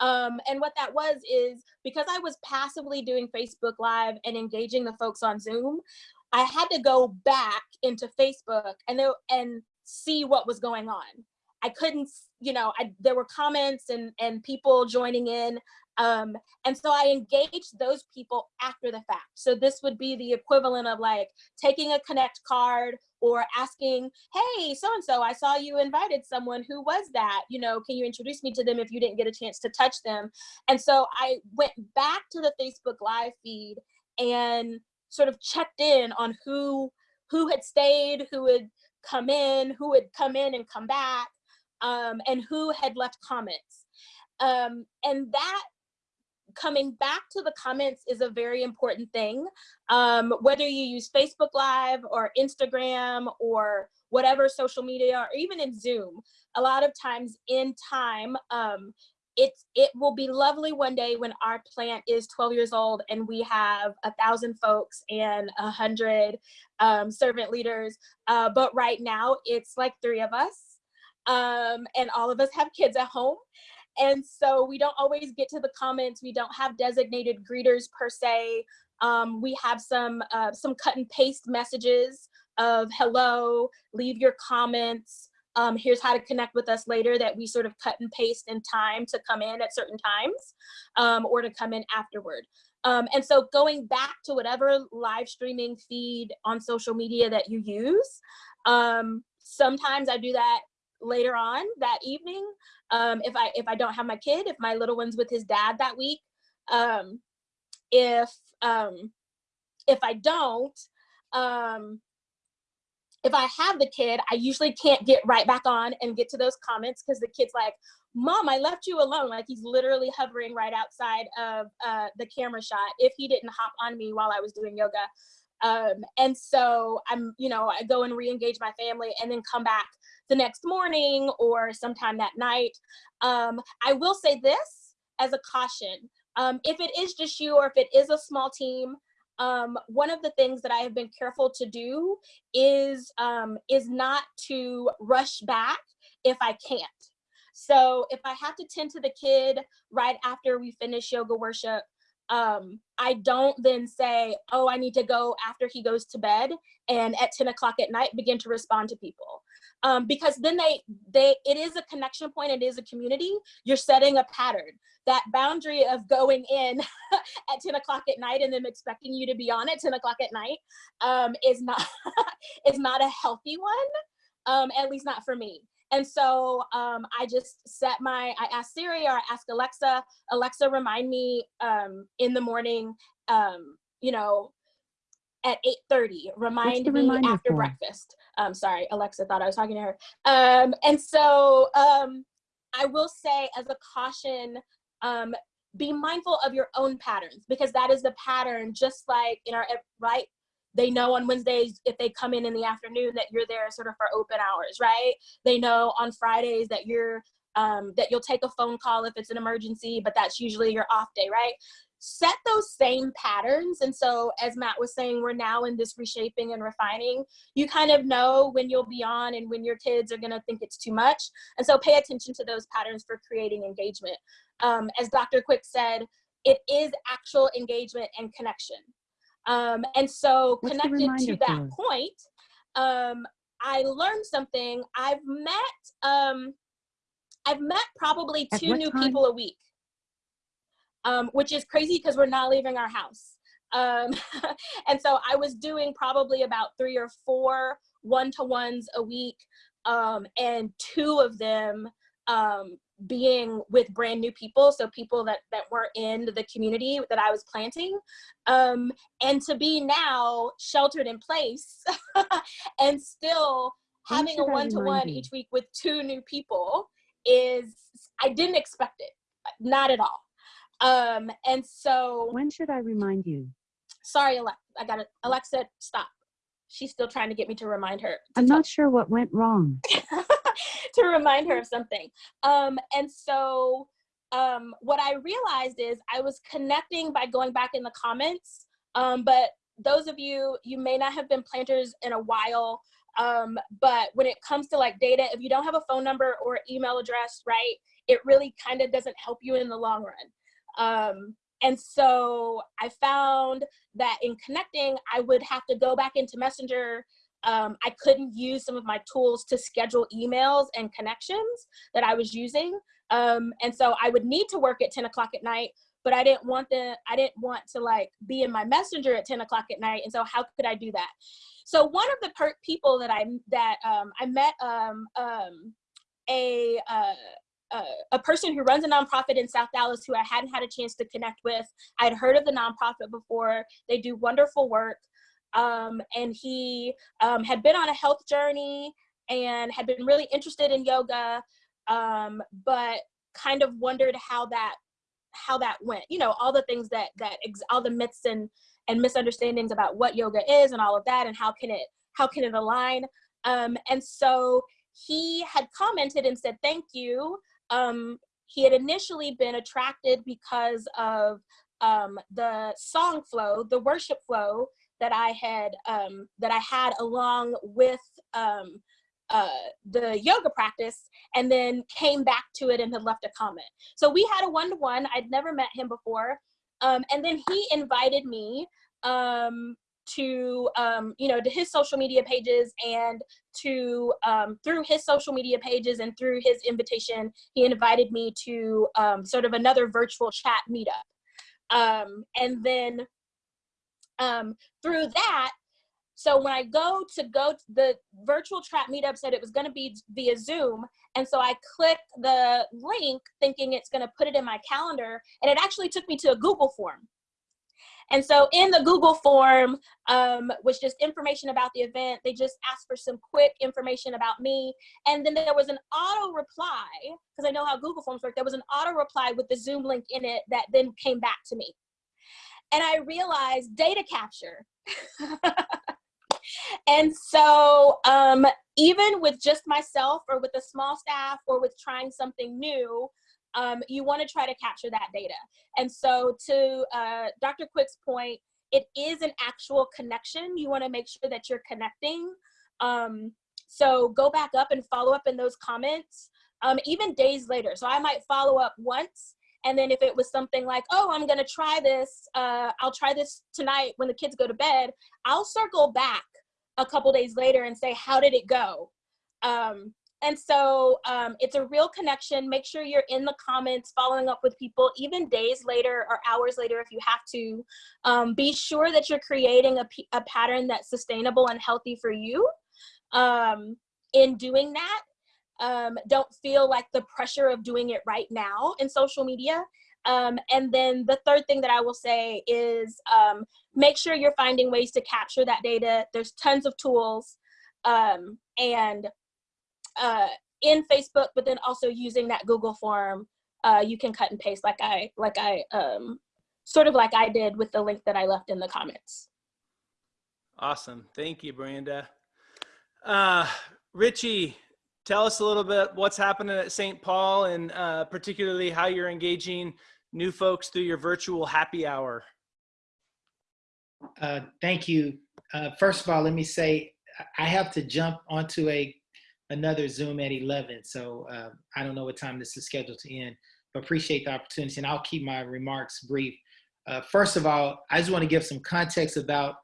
Um, and what that was is because I was passively doing Facebook Live and engaging the folks on Zoom, I had to go back into Facebook and there, and see what was going on. I couldn't, you know, I, there were comments and and people joining in, um, and so I engaged those people after the fact. So this would be the equivalent of like taking a connect card or asking, hey, so-and-so, I saw you invited someone, who was that? You know, can you introduce me to them if you didn't get a chance to touch them? And so I went back to the Facebook live feed and sort of checked in on who who had stayed, who had come in, who had come in and come back, um, and who had left comments. Um, and that coming back to the comments is a very important thing. Um, whether you use Facebook Live or Instagram or whatever social media or even in Zoom, a lot of times in time, um, it's, it will be lovely one day when our plant is 12 years old and we have a thousand folks and a hundred um, servant leaders. Uh, but right now it's like three of us um, and all of us have kids at home. And so we don't always get to the comments. We don't have designated greeters per se. Um, we have some uh, some cut and paste messages of hello, leave your comments. Um, here's how to connect with us later that we sort of cut and paste in time to come in at certain times um, or to come in afterward. Um, and so going back to whatever live streaming feed on social media that you use, um, sometimes I do that later on that evening um, if I if I don't have my kid, if my little one's with his dad that week, um, if if I don't, um, if I have the kid, I usually can't get right back on and get to those comments because the kid's like, "Mom, I left you alone." Like he's literally hovering right outside of uh, the camera shot. If he didn't hop on me while I was doing yoga, um, and so I'm, you know, I go and re-engage my family and then come back the next morning or sometime that night. Um, I will say this as a caution. Um, if it is just you or if it is a small team, um, one of the things that I have been careful to do is, um, is not to rush back if I can't. So if I have to tend to the kid right after we finish yoga worship, um, I don't then say, oh, I need to go after he goes to bed and at 10 o'clock at night begin to respond to people. Um, because then they, they, it is a connection point, it is a community, you're setting a pattern. That boundary of going in *laughs* at 10 o'clock at night and them expecting you to be on at 10 o'clock at night um, is not, *laughs* is not a healthy one, um, at least not for me. And so um, I just set my, I asked Siri or I asked Alexa, Alexa remind me um, in the morning, um, you know, at 8.30, remind me after for? breakfast. Um, sorry, Alexa thought I was talking to her. Um, and so um, I will say as a caution, um, be mindful of your own patterns because that is the pattern just like in our right they know on Wednesdays if they come in in the afternoon that you're there sort of for open hours, right? They know on Fridays that you're um, that you'll take a phone call if it's an emergency, but that's usually your off day, right? Set those same patterns. And so as Matt was saying, we're now in this reshaping and refining. You kind of know when you'll be on and when your kids are gonna think it's too much. And so pay attention to those patterns for creating engagement. Um, as Dr. Quick said, it is actual engagement and connection. Um, and so What's connected to that for? point, um, I learned something. I've met, um, I've met probably At two new time? people a week, um, which is crazy because we're not leaving our house. Um, *laughs* and so I was doing probably about three or four one-to-ones a week. Um, and two of them um, being with brand new people so people that that were in the community that i was planting um and to be now sheltered in place *laughs* and still having a one-to-one each week with two new people is i didn't expect it not at all um and so When should I remind you? sorry alexa i got it alexa stop she's still trying to get me to remind her to I'm not sure what went wrong. *laughs* to remind her of something. Um, and so um, what I realized is I was connecting by going back in the comments. Um, but those of you, you may not have been planters in a while. Um, but when it comes to like data, if you don't have a phone number or email address, right, it really kind of doesn't help you in the long run. Um, and so I found that in connecting, I would have to go back into Messenger um, I couldn't use some of my tools to schedule emails and connections that I was using. Um, and so I would need to work at 10 o'clock at night, but I didn't want the, I didn't want to like be in my messenger at 10 o'clock at night. And so how could I do that? So one of the per- people that I, that um, I met um, um, a, uh, uh, a person who runs a nonprofit in South Dallas who I hadn't had a chance to connect with. I'd heard of the nonprofit before. They do wonderful work um, and he um, had been on a health journey and had been really interested in yoga, um, but kind of wondered how that how that went. You know, all the things that that all the myths and and misunderstandings about what yoga is and all of that, and how can it how can it align. Um, and so he had commented and said thank you. Um, he had initially been attracted because of um, the song flow, the worship flow that I had um, that I had along with um, uh, the yoga practice, and then came back to it and had left a comment. So we had a one to one. I'd never met him before, um, and then he invited me um, to um, you know to his social media pages and to um, through his social media pages and through his invitation, he invited me to um, sort of another virtual chat meetup, um, and then um, through that so when i go to go to the virtual trap meetup said it was going to be via zoom and so i click the link thinking it's going to put it in my calendar and it actually took me to a google form and so in the google form um, was just information about the event. They just asked for some quick information about me. And then there was an auto reply because i know how google forms work there was an auto reply with the zoom link in it that then came back to me. And I realized data capture. *laughs* and so, um, even with just myself or with a small staff or with trying something new, um, you want to try to capture that data. And so, to uh, Dr. Quick's point, it is an actual connection. You want to make sure that you're connecting. Um, so, go back up and follow up in those comments, um, even days later. So, I might follow up once and then if it was something like, oh, I'm gonna try this, uh, I'll try this tonight when the kids go to bed, I'll circle back a couple days later and say, how did it go? Um, and so um, it's a real connection. Make sure you're in the comments, following up with people, even days later or hours later if you have to. Um, be sure that you're creating a, a pattern that's sustainable and healthy for you. Um, in doing that, um, don't feel like the pressure of doing it right now in social media. Um, and then the third thing that I will say is um, make sure you're finding ways to capture that data. There's tons of tools um, and uh, in Facebook, but then also using that Google form, uh, you can cut and paste like I like I um, sort of like I did with the link that I left in the comments. Awesome. Thank you, Brenda. Uh, Richie, tell us a little bit what's happening at St. Paul and uh, particularly how you're engaging new folks through your virtual happy hour. Uh, thank you. Uh, first of all, let me say I have to jump onto a another Zoom at 11, so uh, I don't know what time this is scheduled to end, but appreciate the opportunity, and I'll keep my remarks brief. Uh, first of all, I just want to give some context about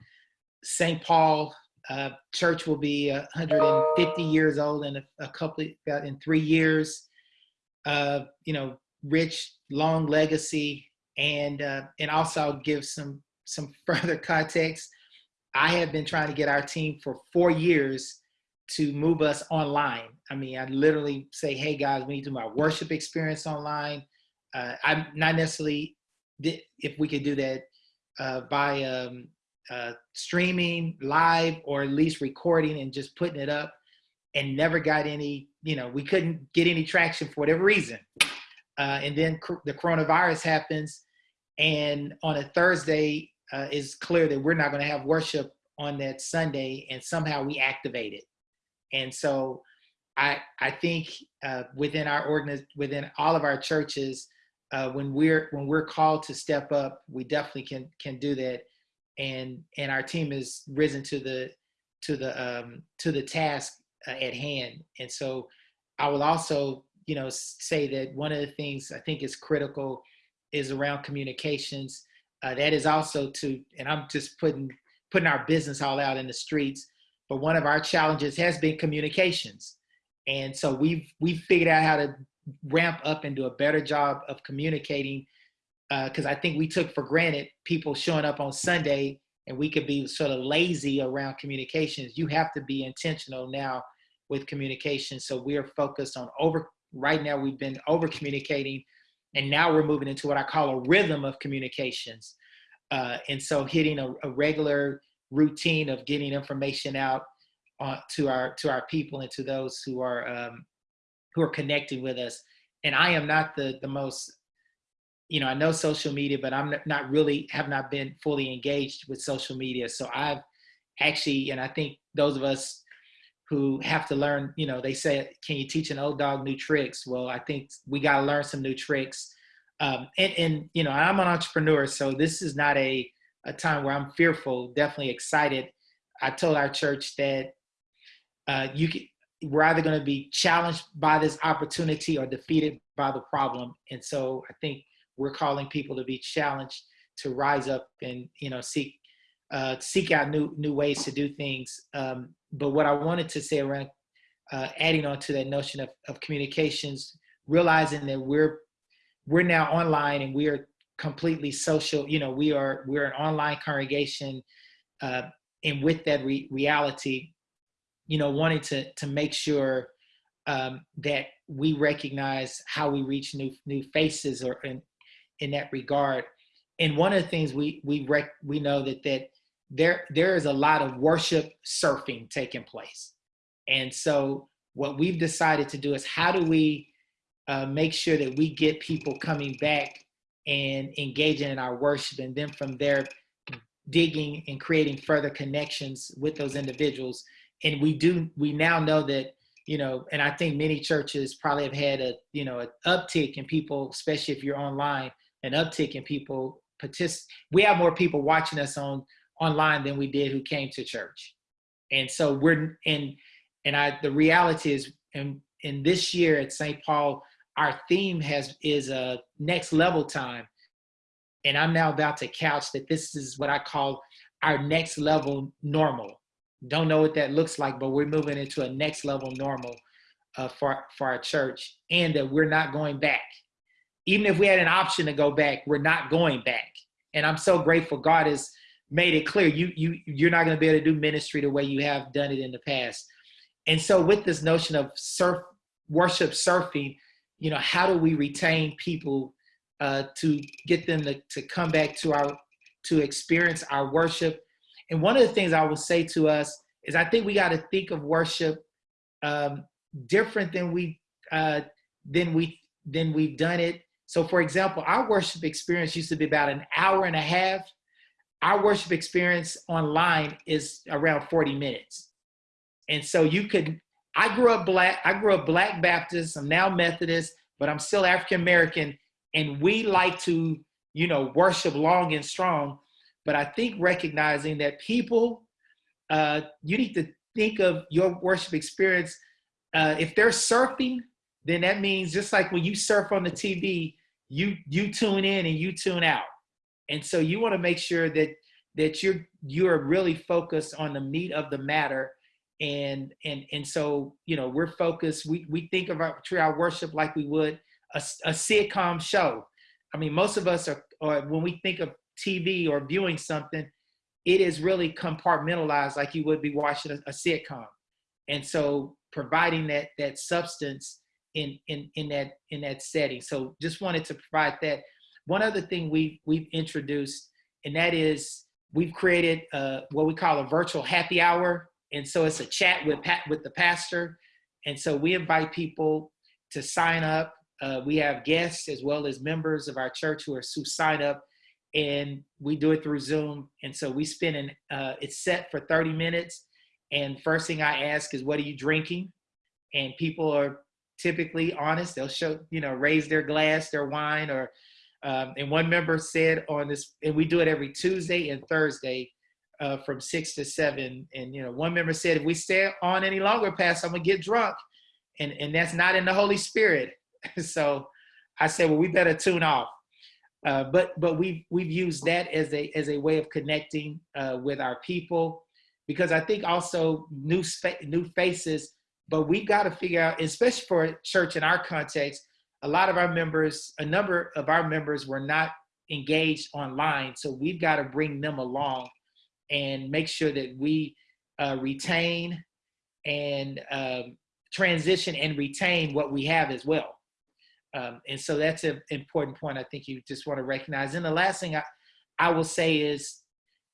St. Paul. Uh, church will be 150 years old in a, a couple about in three years. Uh, you know, rich, long legacy, and uh, and also I'll give some some *laughs* further context. I have been trying to get our team for four years to move us online. I mean, I literally say, hey guys, we need to do my worship experience online. Uh, I'm not necessarily if we could do that uh, by um, uh, streaming live or at least recording and just putting it up and never got any, you know, we couldn't get any traction for whatever reason. Uh, and then the coronavirus happens and on a Thursday, uh, it's clear that we're not going to have worship on that Sunday, and somehow we activate it. And so, I I think uh, within our organiz- within all of our churches, uh, when we're when we're called to step up, we definitely can can do that. And and our team has risen to the to the um, to the task uh, at hand. And so, I will also you know say that one of the things I think is critical is around communications. Uh, that is also to, and I'm just putting putting our business all out in the streets. But one of our challenges has been communications, and so we've we've figured out how to ramp up and do a better job of communicating. Because I think we took for granted people showing up on Sunday, and we could be sort of lazy around communications. You have to be intentional now with communication. So we are focused on over. Right now, we've been over communicating and now we're moving into what I call a rhythm of communications. Uh, and so hitting a, a, regular routine of getting information out uh, to our to our people and to those who are um, who are connecting with us. And I am not the the most, you know, I know social media, but I'm not really have not been fully engaged with social media. So I've actually, and I think those of us who have to learn, you know, they say, can you teach an old dog new tricks? Well, I think we got to learn some new tricks. Um, and, and, you know, I'm an entrepreneur, so this is not a, a time where I'm fearful, definitely excited. I told our church that uh, you can, we're either going to be challenged by this opportunity or defeated by the problem. And so I think we're calling people to be challenged to rise up and, you know, seek uh, seek out new new ways to do things. Um, but what I wanted to say around uh, adding on to that notion of, of communications, realizing that we're we're now online and we are completely social. You know, we are we're an online congregation, uh, and with that re- reality, you know, wanting to to make sure um, that we recognize how we reach new new faces or in in that regard. And one of the things we we rec- we know that that there there is a lot of worship surfing taking place and so what we've decided to do is how do we uh, make sure that we get people coming back and engaging in our worship and then from there digging and creating further connections with those individuals and we do we now know that you know and i think many churches probably have had a you know an uptick in people especially if you're online an uptick in people partic- we have more people watching us on online than we did who came to church. And so we're in, and I, the reality is, in, in this year at St. Paul, our theme has is a next level time. And I'm now about to couch that this is what I call our next level normal. Don't know what that looks like, but we're moving into a next level normal uh, for, for our church and that we're not going back. Even if we had an option to go back, we're not going back. And I'm so grateful God has made it clear you you you're not going to be able to do ministry the way you have done it in the past and so with this notion of surf worship surfing you know how do we retain people uh, to get them to, to come back to our to experience our worship? And one of the things i will say to us is i think we got to think of worship um, different than we uh, than we than we've done it. So for example our worship experience used to be about an hour and a half. Our worship experience online is around 40 minutes. And so you could, I grew up black, I grew up black Baptist, I'm now Methodist, but I'm still African American. And we like to, you know, worship long and strong. But I think recognizing that people, uh, you need to think of your worship experience. Uh, if they're surfing, then that means just like when you surf on the TV, you you tune in and you tune out. And so you want to make sure that that you're you're really focused on the meat of the matter. And and and so you know we're focused. We we think of our treat our worship like we would a, a sitcom show. I mean, most of us are, or when we think of TV or viewing something, it is really compartmentalized like you would be watching a, a sitcom. and so providing that that substance in in in that in that setting. So just wanted to provide that. One other thing we we've introduced, and that is we've created uh, what we call a virtual happy hour, and so it's a chat with Pat with the pastor, and so we invite people to sign up. Uh, we have guests as well as members of our church who are who sign up, and we do it through Zoom. And so we spend an uh, it's set for 30 minutes. And first thing I ask is, "What are you drinking?" And people are typically honest. They'll show you know raise their glass, their wine, or um, and one member said on this, and we do it every Tuesday and Thursday. Uh, from six to seven, and you know, one member said, "If we stay on any longer, Pastor, I'm gonna get drunk," and and that's not in the Holy Spirit. *laughs* so I said, well, we better tune off. Uh, but but we've we've used that as a as a way of connecting uh, with our people, because I think also new new faces. But we've got to figure out, especially for church in our context, a lot of our members, a number of our members were not engaged online, so we've got to bring them along and make sure that we uh, retain and um, transition and retain what we have as well. Um, and so that's an important point I think you just want to recognize. And the last thing I, I will say is,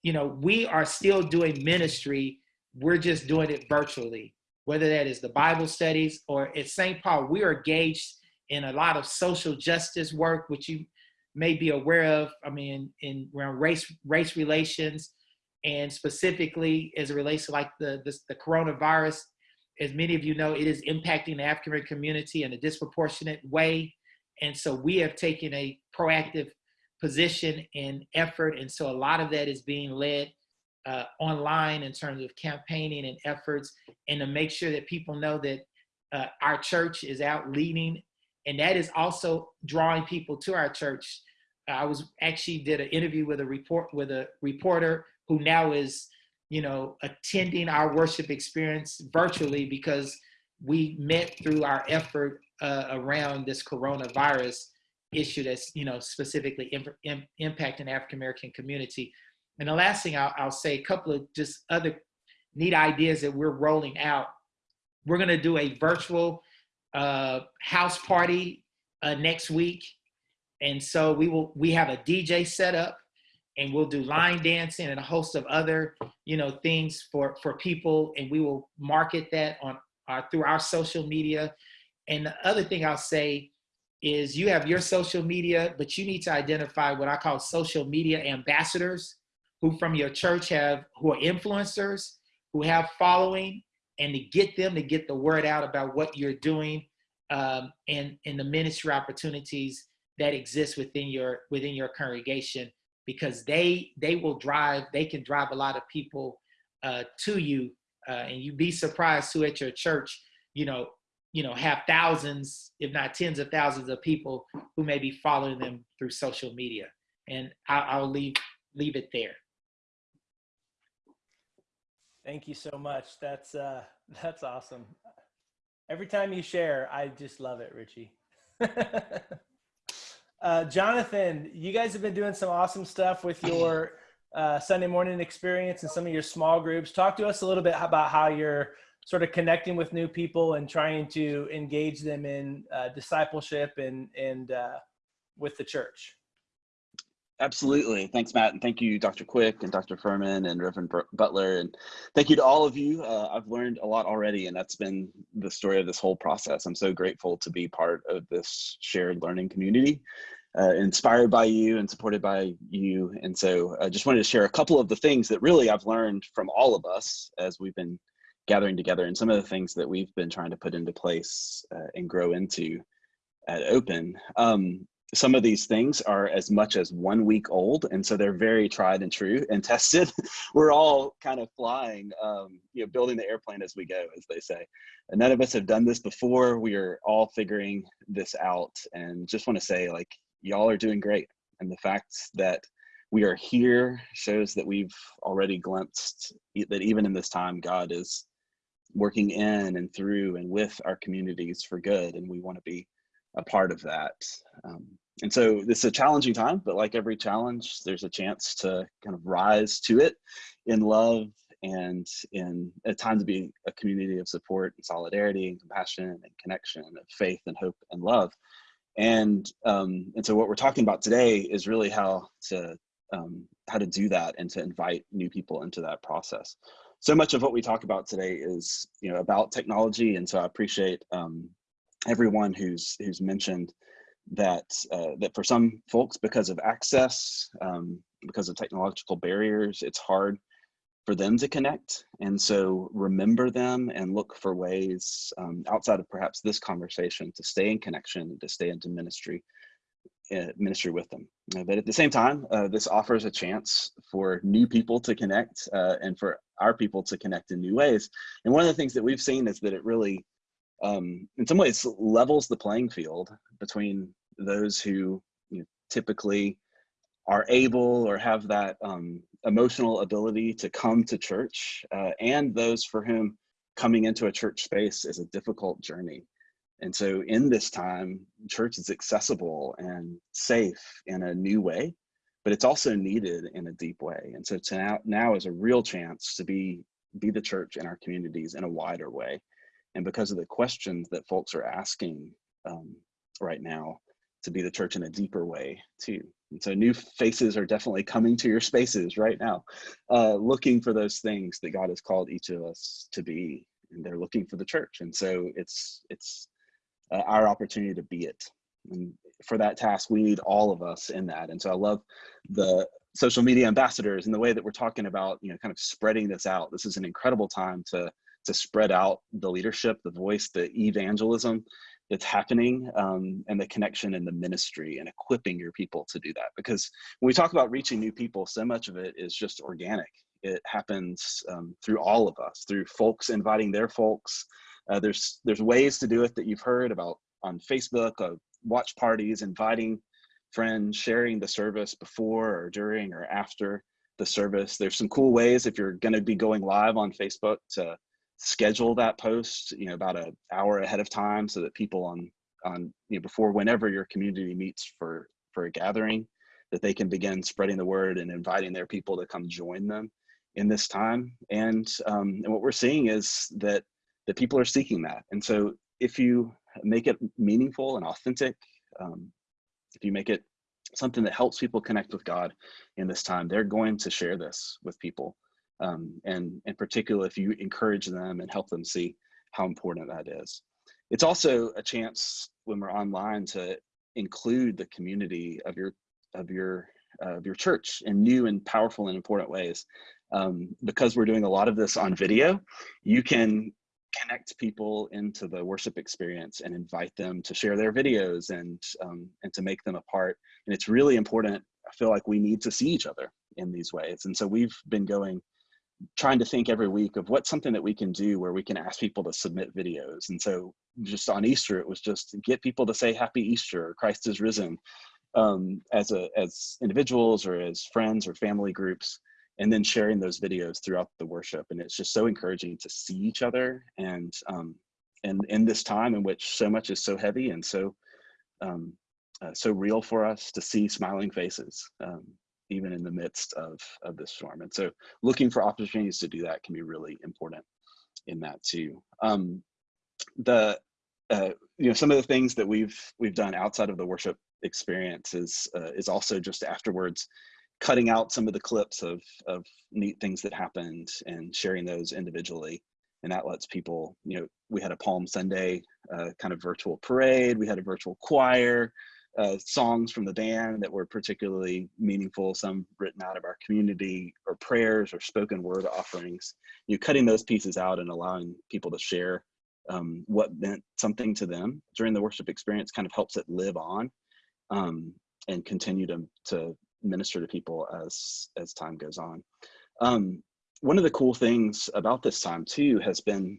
you know, we are still doing ministry. We're just doing it virtually, whether that is the Bible studies or at St. Paul, we are engaged in a lot of social justice work, which you may be aware of. I mean, in around race, race relations, and specifically as it relates to like the, the, the coronavirus, as many of you know, it is impacting the African American community in a disproportionate way. And so we have taken a proactive position and effort. And so a lot of that is being led uh, online in terms of campaigning and efforts and to make sure that people know that uh, our church is out leading. And that is also drawing people to our church. I was actually did an interview with a report with a reporter who now is you know, attending our worship experience virtually because we met through our effort uh, around this coronavirus issue that's, you know, specifically imp- Im- impacting African American community. And the last thing I'll, I'll say, a couple of just other neat ideas that we're rolling out. We're going to do a virtual uh, house party uh, next week, and so we will we have a DJ set up and we'll do line dancing and a host of other you know things for for people and we will market that on our through our social media. And the other thing i'll say is you have your social media but you need to identify what i call social media ambassadors who from your church have who are influencers who have following and to get them to get the word out about what you're doing um, and and the ministry opportunities that exist within your within your congregation because they they will drive they can drive a lot of people uh, to you uh, and you'd be surprised who at your church you know you know have thousands if not tens of thousands of people who may be following them through social media and I'll, I'll leave leave it there Thank you so much. That's uh *laughs* that's awesome. Every time you share, I just love it, Richie. *laughs* uh, Jonathan, you guys have been doing some awesome stuff with your uh, Sunday morning experience and some of your small groups. Talk to us a little bit about how you're sort of connecting with new people and trying to engage them in uh, discipleship and and uh, with the church. Absolutely. Thanks, Matt. And thank you, Dr. Quick and Dr. Furman and Reverend Butler. And thank you to all of you. Uh, I've learned a lot already, and that's been the story of this whole process. I'm so grateful to be part of this shared learning community, uh, inspired by you and supported by you. And so I just wanted to share a couple of the things that really I've learned from all of us as we've been gathering together and some of the things that we've been trying to put into place uh, and grow into at Open. Um, some of these things are as much as one week old and so they're very tried and true and *laughs* tested. We're all kind of flying um, you know building the airplane as we go as they say. And none of us have done this before. We are all figuring this out and just want to say like y'all are doing great. And the fact that we are here shows that we've already glimpsed that even in this time god is working in and through and with our communities for good and we want to be a part of that. Um, and so this is a challenging time, but like every challenge, there's a chance to kind of rise to it in love and in a time to be a community of support and solidarity and compassion and connection of faith and hope and love. And um, and so what we're talking about today is really how to um, how to do that and to invite new people into that process. So much of what we talk about today is you know about technology, and so I appreciate um, everyone who's who's mentioned that uh, that for some folks because of access um, because of technological barriers it's hard for them to connect. And so remember them and look for ways um, outside of perhaps this conversation to stay in connection to stay into ministry uh, ministry with them. Uh, but at the same time uh, this offers a chance for new people to connect uh, and for our people to connect in new ways. And one of the things that we've seen is that it really um, in some ways levels the playing field between those who you know, typically are able or have that um, emotional ability to come to church uh, and those for whom coming into a church space is a difficult journey. And so in this time, church is accessible and safe in a new way, but it's also needed in a deep way. And so now, now is a real chance to be, be the church in our communities in a wider way. And because of the questions that folks are asking um, right now, to be the church in a deeper way too. And so new faces are definitely coming to your spaces right now, uh, looking for those things that God has called each of us to be, and they're looking for the church. And so it's it's uh, our opportunity to be it. And for that task, we need all of us in that. And so I love the social media ambassadors and the way that we're talking about, you know, kind of spreading this out. This is an incredible time to to spread out the leadership, the voice, the evangelism that's happening um, and the connection and the ministry and equipping your people to do that. Because when we talk about reaching new people, so much of it is just organic. It happens um, through all of us, through folks inviting their folks. Uh, there's there's ways to do it that you've heard about on Facebook, uh, watch parties, inviting friends, sharing the service before or during or after the service. There's some cool ways if you're going to be going live on Facebook to schedule that post you know about an hour ahead of time so that people on on you know before whenever your community meets for for a gathering that they can begin spreading the word and inviting their people to come join them in this time. And um, and what we're seeing is that that people are seeking that. And so if you make it meaningful and authentic um, if you make it something that helps people connect with god in this time they're going to share this with people um, and in particular if you encourage them and help them see how important that is. It's also a chance when we're online to include the community of your of your uh, of your church in new and powerful and important ways. Um, because we're doing a lot of this on video, you can connect people into the worship experience and invite them to share their videos and um, and to make them a part. And it's really important. I feel like we need to see each other in these ways. And so we've been going trying to think every week of what's something that we can do where we can ask people to submit videos. And so just on Easter, it was just get people to say happy Easter, Christ is risen um, as a, as individuals or as friends or family groups, and then sharing those videos throughout the worship. And it's just so encouraging to see each other and, um, and in this time in which so much is so heavy and so, um, uh, so real for us to see smiling faces. Um, even in the midst of, of this storm. And so looking for opportunities to do that can be really important in that too. Um, the, uh, you know, some of the things that we've, we've done outside of the worship experience is, uh, is also just afterwards cutting out some of the clips of, of neat things that happened and sharing those individually. And that lets people, you know, we had a Palm Sunday uh, kind of virtual parade, we had a virtual choir, uh, songs from the band that were particularly meaningful, some written out of our community, or prayers or spoken word offerings. You know, cutting those pieces out and allowing people to share um, what meant something to them during the worship experience kind of helps it live on um, and continue to, to minister to people as as time goes on. Um, one of the cool things about this time too has been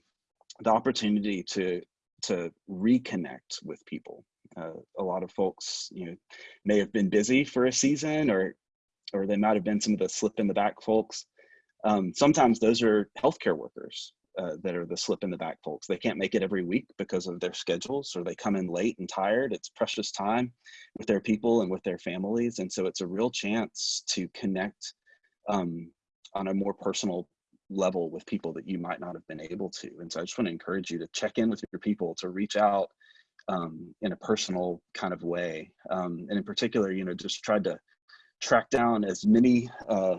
the opportunity to to reconnect with people uh, a lot of folks, you know, may have been busy for a season or, or they might have been some of the slip in the back folks. Um, sometimes those are healthcare workers uh, that are the slip in the back folks. They can't make it every week because of their schedules or they come in late and tired. It's precious time with their people and with their families. And so it's a real chance to connect um, on a more personal level with people that you might not have been able to. And so I just want to encourage you to check in with your people, to reach out um, in a personal kind of way. Um, and in particular, you know, just tried to track down as many uh,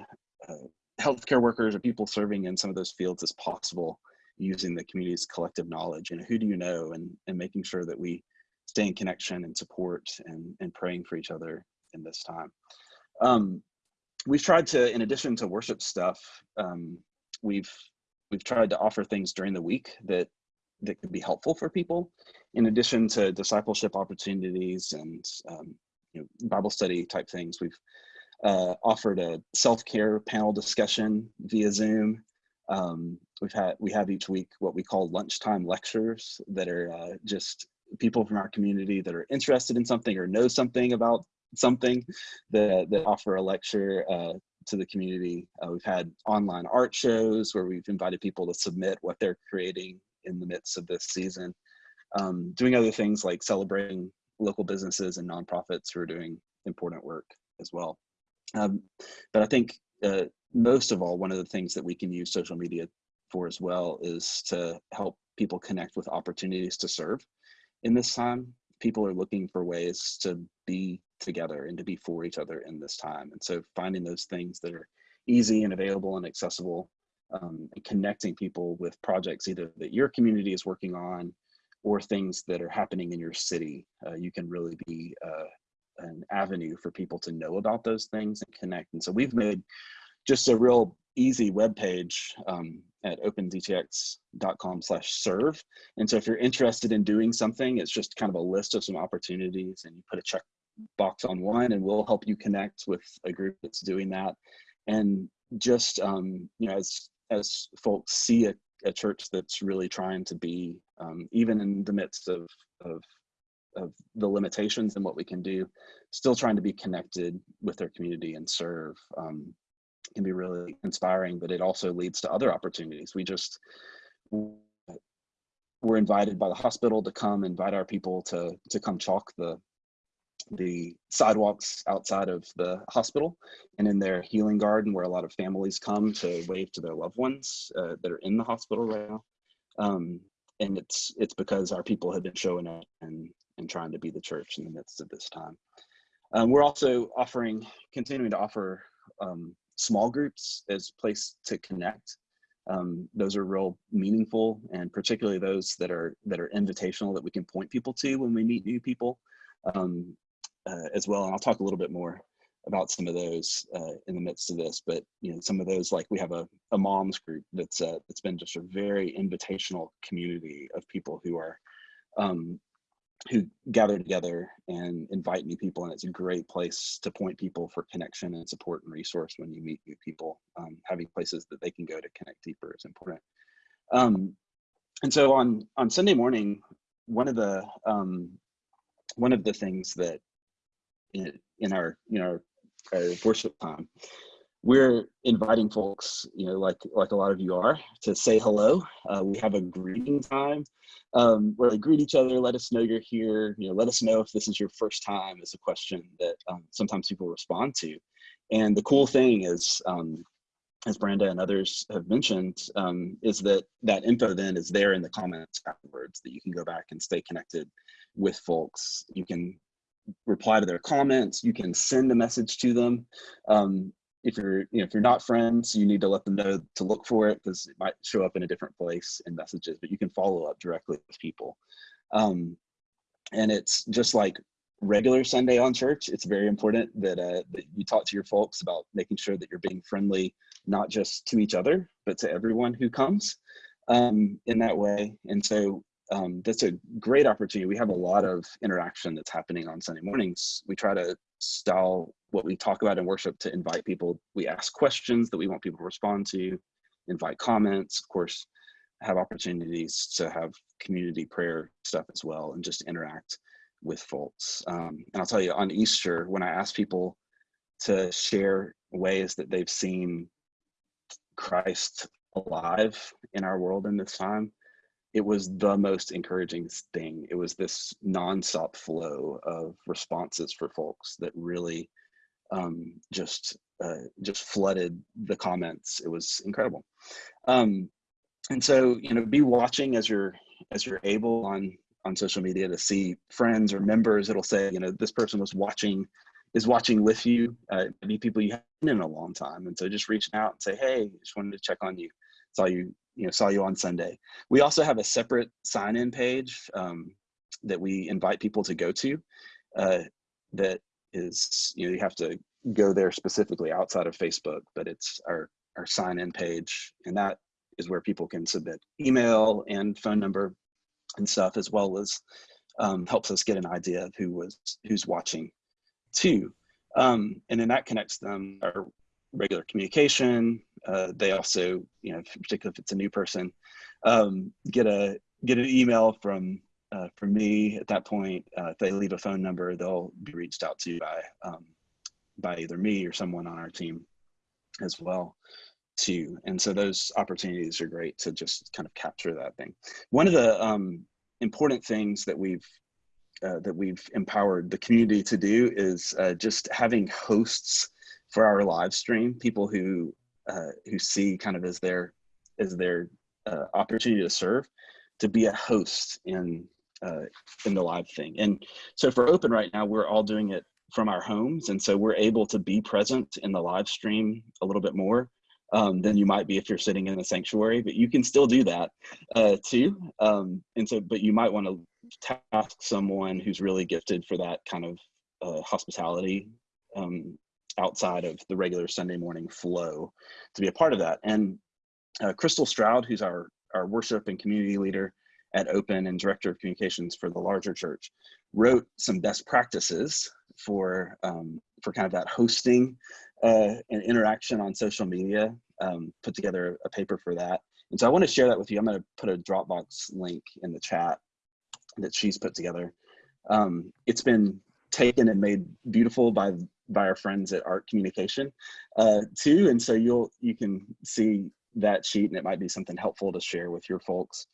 uh, healthcare workers or people serving in some of those fields as possible using the community's collective knowledge. You know, who do you know? And, and making sure that we stay in connection and support and, and praying for each other in this time. Um, we've tried to, in addition to worship stuff, um, we've we've tried to offer things during the week that that could be helpful for people, in addition to discipleship opportunities and um, you know, Bible study type things. We've uh, offered a self-care panel discussion via Zoom. Um, we've had we have each week what we call lunchtime lectures that are uh, just people from our community that are interested in something or know something about something that, that offer a lecture uh, to the community. Uh, we've had online art shows where we've invited people to submit what they're creating in the midst of this season. Um, doing other things like celebrating local businesses and nonprofits who are doing important work as well. Um, but I think uh, most of all, one of the things that we can use social media for as well is to help people connect with opportunities to serve in this time. People are looking for ways to be together and to be for each other in this time. And so finding those things that are easy and available and accessible um, and connecting people with projects either that your community is working on or things that are happening in your city, uh, you can really be uh, an avenue for people to know about those things and connect. And so we've made just a real easy web page um, at opendtx.com slash serve. And so if you're interested in doing something, it's just kind of a list of some opportunities and you put a check box on one and we'll help you connect with a group that's doing that. And just, um, you know, as, as folks see a, a church that's really trying to be, um, even in the midst of, of, of the limitations and what we can do, still trying to be connected with their community and serve um, can be really inspiring, but it also leads to other opportunities. We just, we're invited by the hospital to come invite our people to to come chalk the the sidewalks outside of the hospital and in their healing garden where a lot of families come to wave to their loved ones uh, that are in the hospital right now. Um, and it's it's because our people have been showing up and, and trying to be the church in the midst of this time. Um, we're also offering, continuing to offer um, small groups as place to connect. Um, those are real meaningful and particularly those that are that are invitational that we can point people to when we meet new people. Uh, as well. And I'll talk a little bit more about some of those uh, in the midst of this, but you know, some of those, like we have a, a moms group that's uh, that's been just a very invitational community of people who are um, who gather together and invite new people, and it's a great place to point people for connection and support and resource when you meet new people. Um, having places that they can go to connect deeper is important. Um, and so on on Sunday morning, one of the um, one of the things that in, our you know our worship time. We're inviting folks you know like like a lot of you are to say hello. Uh, we have a greeting time. Um, where they greet each other let us know you're here you know let us know if this is your first time is a question that um, sometimes people respond to. And the cool thing is um, as Brenda and others have mentioned, um, is that that info then is there in the comments afterwards that you can go back and stay connected with folks. You can reply to their comments. You can send a message to them. Um, if you're, you know, if you're not friends, you need to let them know to look for it because it might show up in a different place in messages, but you can follow up directly with people. Um, and it's just like regular Sunday on church. It's very important that, uh, that you talk to your folks about making sure that you're being friendly, not just to each other, but to everyone who comes um, in that way. And so um, that's a great opportunity. We have a lot of interaction that's happening on Sunday mornings. We try to style what we talk about in worship to invite people. We ask questions that we want people to respond to, invite comments, of course, have opportunities to have community prayer stuff as well and just interact with folks. Um, and I'll tell you on Easter, when I ask people to share ways that they've seen Christ alive in our world in this time, it was the most encouraging thing. It was this nonstop flow of responses for folks that really um, just uh, just flooded the comments. It was incredible. Um, and so you know, be watching as you're as you're able on on social media to see friends or members. It'll say you know this person was watching is watching with you. Uh, people you haven't in a long time, and so just reaching out and say, hey, just wanted to check on you. Saw you you know saw you on Sunday. We also have a separate sign in page um, that we invite people to go to. Uh, that is you know you have to go there specifically outside of Facebook, but it's our our sign in page, and that is where people can submit email and phone number and stuff, as well as um, helps us get an idea of who was who's watching too. Um, and then that connects them regular communication. Uh, they also, you know, particularly if it's a new person, um, get a get an email from uh, from me at that point. Uh, if they leave a phone number, they'll be reached out to by um, by either me or someone on our team as well too. And so those opportunities are great to just kind of capture that thing. One of the um, important things that we've uh, that we've empowered the community to do is uh, just having hosts for our live stream, people who uh, who see kind of as their as their uh, opportunity to serve, to be a host in uh, in the live thing. And so for Open right now, we're all doing it from our homes, and so we're able to be present in the live stream a little bit more um, than you might be if you're sitting in a sanctuary. But you can still do that uh, too. Um, and so, but you might want to task someone who's really gifted for that kind of uh, hospitality um, outside of the regular Sunday morning flow to be a part of that. And uh, Crystal Stroud, who's our, our worship and community leader at Open and director of communications for the larger church, wrote some best practices for um, for kind of that hosting uh, and interaction on social media. Um, put together a paper for that, and so I want to share that with you. I'm going to put a Dropbox link in the chat that she's put together. Um, it's been taken and made beautiful by by our friends at Art Communication uh, too, and so you'll you can see that sheet, and it might be something helpful to share with your folks.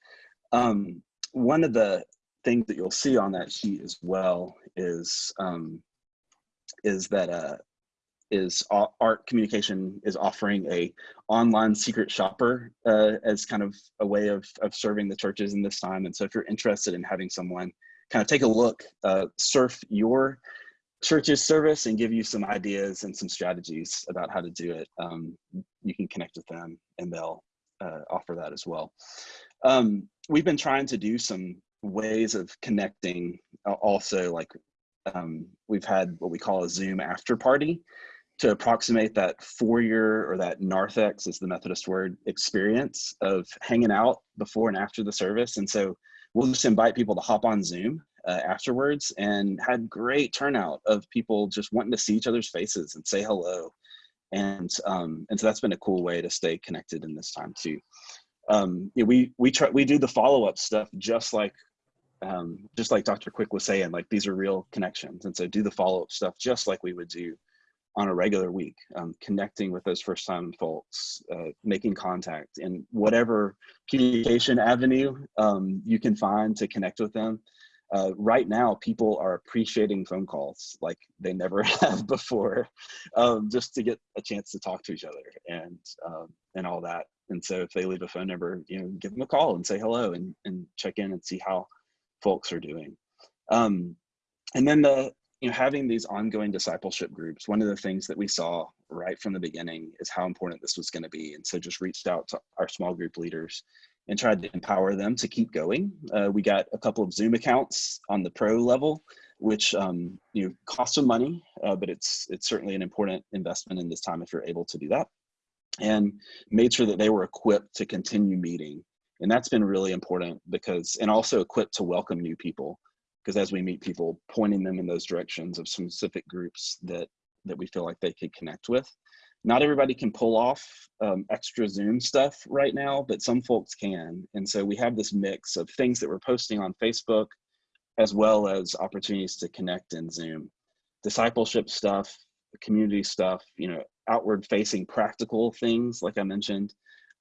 Um, one of the things that you'll see on that sheet as well is um, is that uh, is art communication is offering a online secret shopper uh, as kind of a way of, of serving the churches in this time. And so if you're interested in having someone kind of take a look, uh, surf your church's service and give you some ideas and some strategies about how to do it, um, you can connect with them and they'll uh, offer that as well. Um, we've been trying to do some ways of connecting uh, also like um, we've had what we call a Zoom after party to approximate that foyer or that narthex is the Methodist word experience of hanging out before and after the service. And so we'll just invite people to hop on Zoom uh, afterwards and had great turnout of people just wanting to see each other's faces and say hello. And, um, and so that's been a cool way to stay connected in this time too. Um, yeah, we, we try, we do the follow-up stuff just like um, just like Dr. Quick was saying, like these are real connections. And so do the follow-up stuff just like we would do on a regular week, um, connecting with those first time folks, uh, making contact in whatever communication avenue um, you can find to connect with them. Uh, right now, people are appreciating phone calls like they never *laughs* have before, um, just to get a chance to talk to each other and um, and all that. And so, if they leave a phone number, you know, give them a call and say hello and and check in and see how folks are doing. Um, and then the you know having these ongoing discipleship groups one of the things that we saw right from the beginning is how important this was going to be and so just reached out to our small group leaders and tried to empower them to keep going. Uh, we got a couple of zoom accounts on the pro level which um, you know cost some money uh, but it's it's certainly an important investment in this time if you're able to do that and made sure that they were equipped to continue meeting. And that's been really important because and also equipped to welcome new people because as we meet people pointing them in those directions of specific groups that that we feel like they could connect with not everybody can pull off um, extra zoom stuff right now but some folks can. And so we have this mix of things that we're posting on facebook as well as opportunities to connect in zoom. Discipleship stuff community stuff you know outward facing practical things like i mentioned.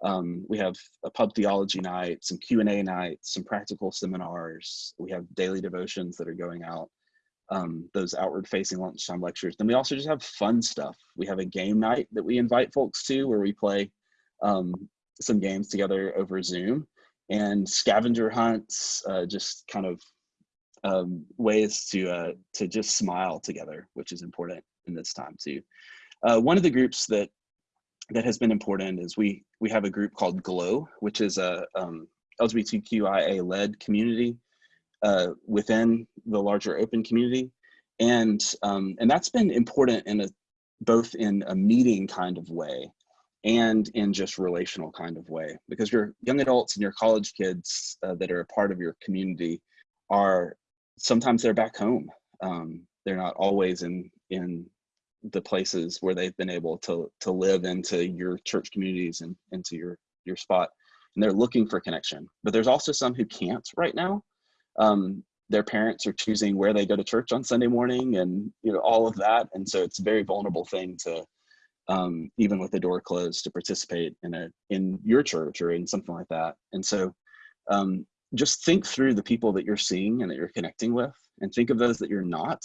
Um, we have a pub theology night, some Q&A nights, some practical seminars. We have daily devotions that are going out um, those outward facing lunchtime lectures. Then we also just have fun stuff. We have a game night that we invite folks to where we play um, some games together over Zoom and scavenger hunts, uh, just kind of um, ways to uh, to just smile together, which is important in this time too. Uh, one of the groups that that has been important is we we have a group called Glow, which is a um, LGBTQIA led community uh, within the larger open community, and um, and that's been important in a both in a meeting kind of way and in just relational kind of way because your young adults and your college kids uh, that are a part of your community are sometimes they're back home. Um, they're not always in in the places where they've been able to to live into your church communities and into your your spot. And they're looking for connection. But there's also some who can't right now um, their parents are choosing where they go to church on sunday morning and you know all of that. And so it's a very vulnerable thing to um, even with the door closed to participate in a in your church or in something like that. And so um, just think through the people that you're seeing and that you're connecting with and think of those that you're not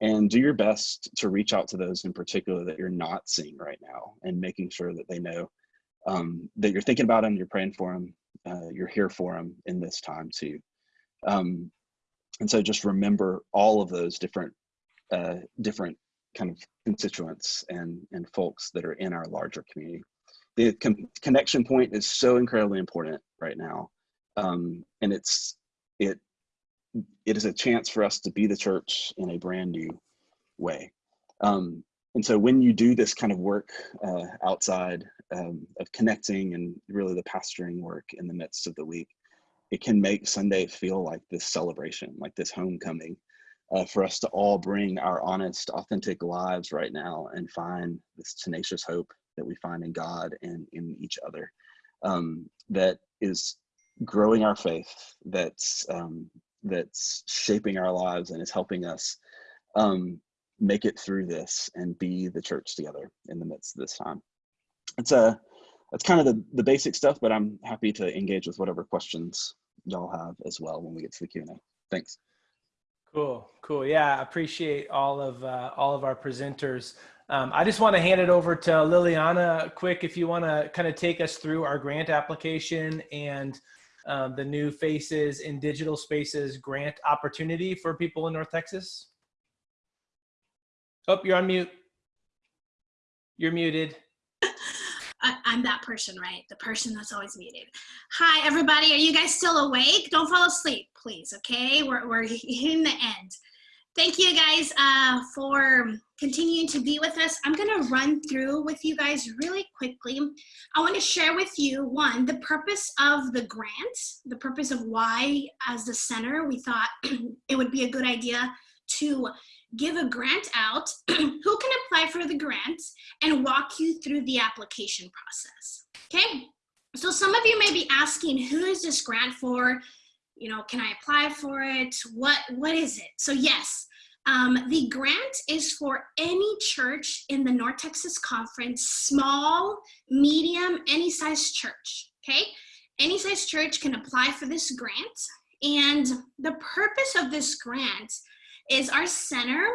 and do your best to reach out to those in particular that you're not seeing right now and making sure that they know um, that you're thinking about them you're praying for them uh, you're here for them in this time too um, and so just remember all of those different uh, different kind of constituents and and folks that are in our larger community the con- connection point is so incredibly important right now um, and it's it it is a chance for us to be the church in a brand new way. Um, and so when you do this kind of work uh, outside um, of connecting and really the pastoring work in the midst of the week, it can make Sunday feel like this celebration, like this homecoming, uh, for us to all bring our honest, authentic lives right now and find this tenacious hope that we find in God and in each other um, that is growing our faith, that's um, that's shaping our lives and is helping us um, make it through this and be the church together in the midst of this time. It's a that's kind of the, the basic stuff, but I'm happy to engage with whatever questions y'all have as well when we get to the Q&A. Thanks. Cool, cool. Yeah, I appreciate all of uh, all of our presenters. Um, I just want to hand it over to Liliana quick if you want to kind of take us through our grant application and um, the new Faces in Digital Spaces grant opportunity for people in North Texas. Oh, you're on mute. You're muted. I, I'm that person, right? The person that's always muted. Hi, everybody. Are you guys still awake? Don't fall asleep, please. Okay, we're we're hitting the end. Thank you guys uh, for continuing to be with us. I'm gonna run through with you guys really quickly. I wanna share with you, one, the purpose of the grant, the purpose of why as the center, we thought *clears throat* it would be a good idea to give a grant out, *clears throat* who can apply for the grant, and walk you through the application process, okay? So some of you may be asking, who is this grant for? you know, can I apply for it? What, what is it? So yes, um, the grant is for any church in the North Texas Conference, small, medium, any size church, okay? Any size church can apply for this grant. And the purpose of this grant is our center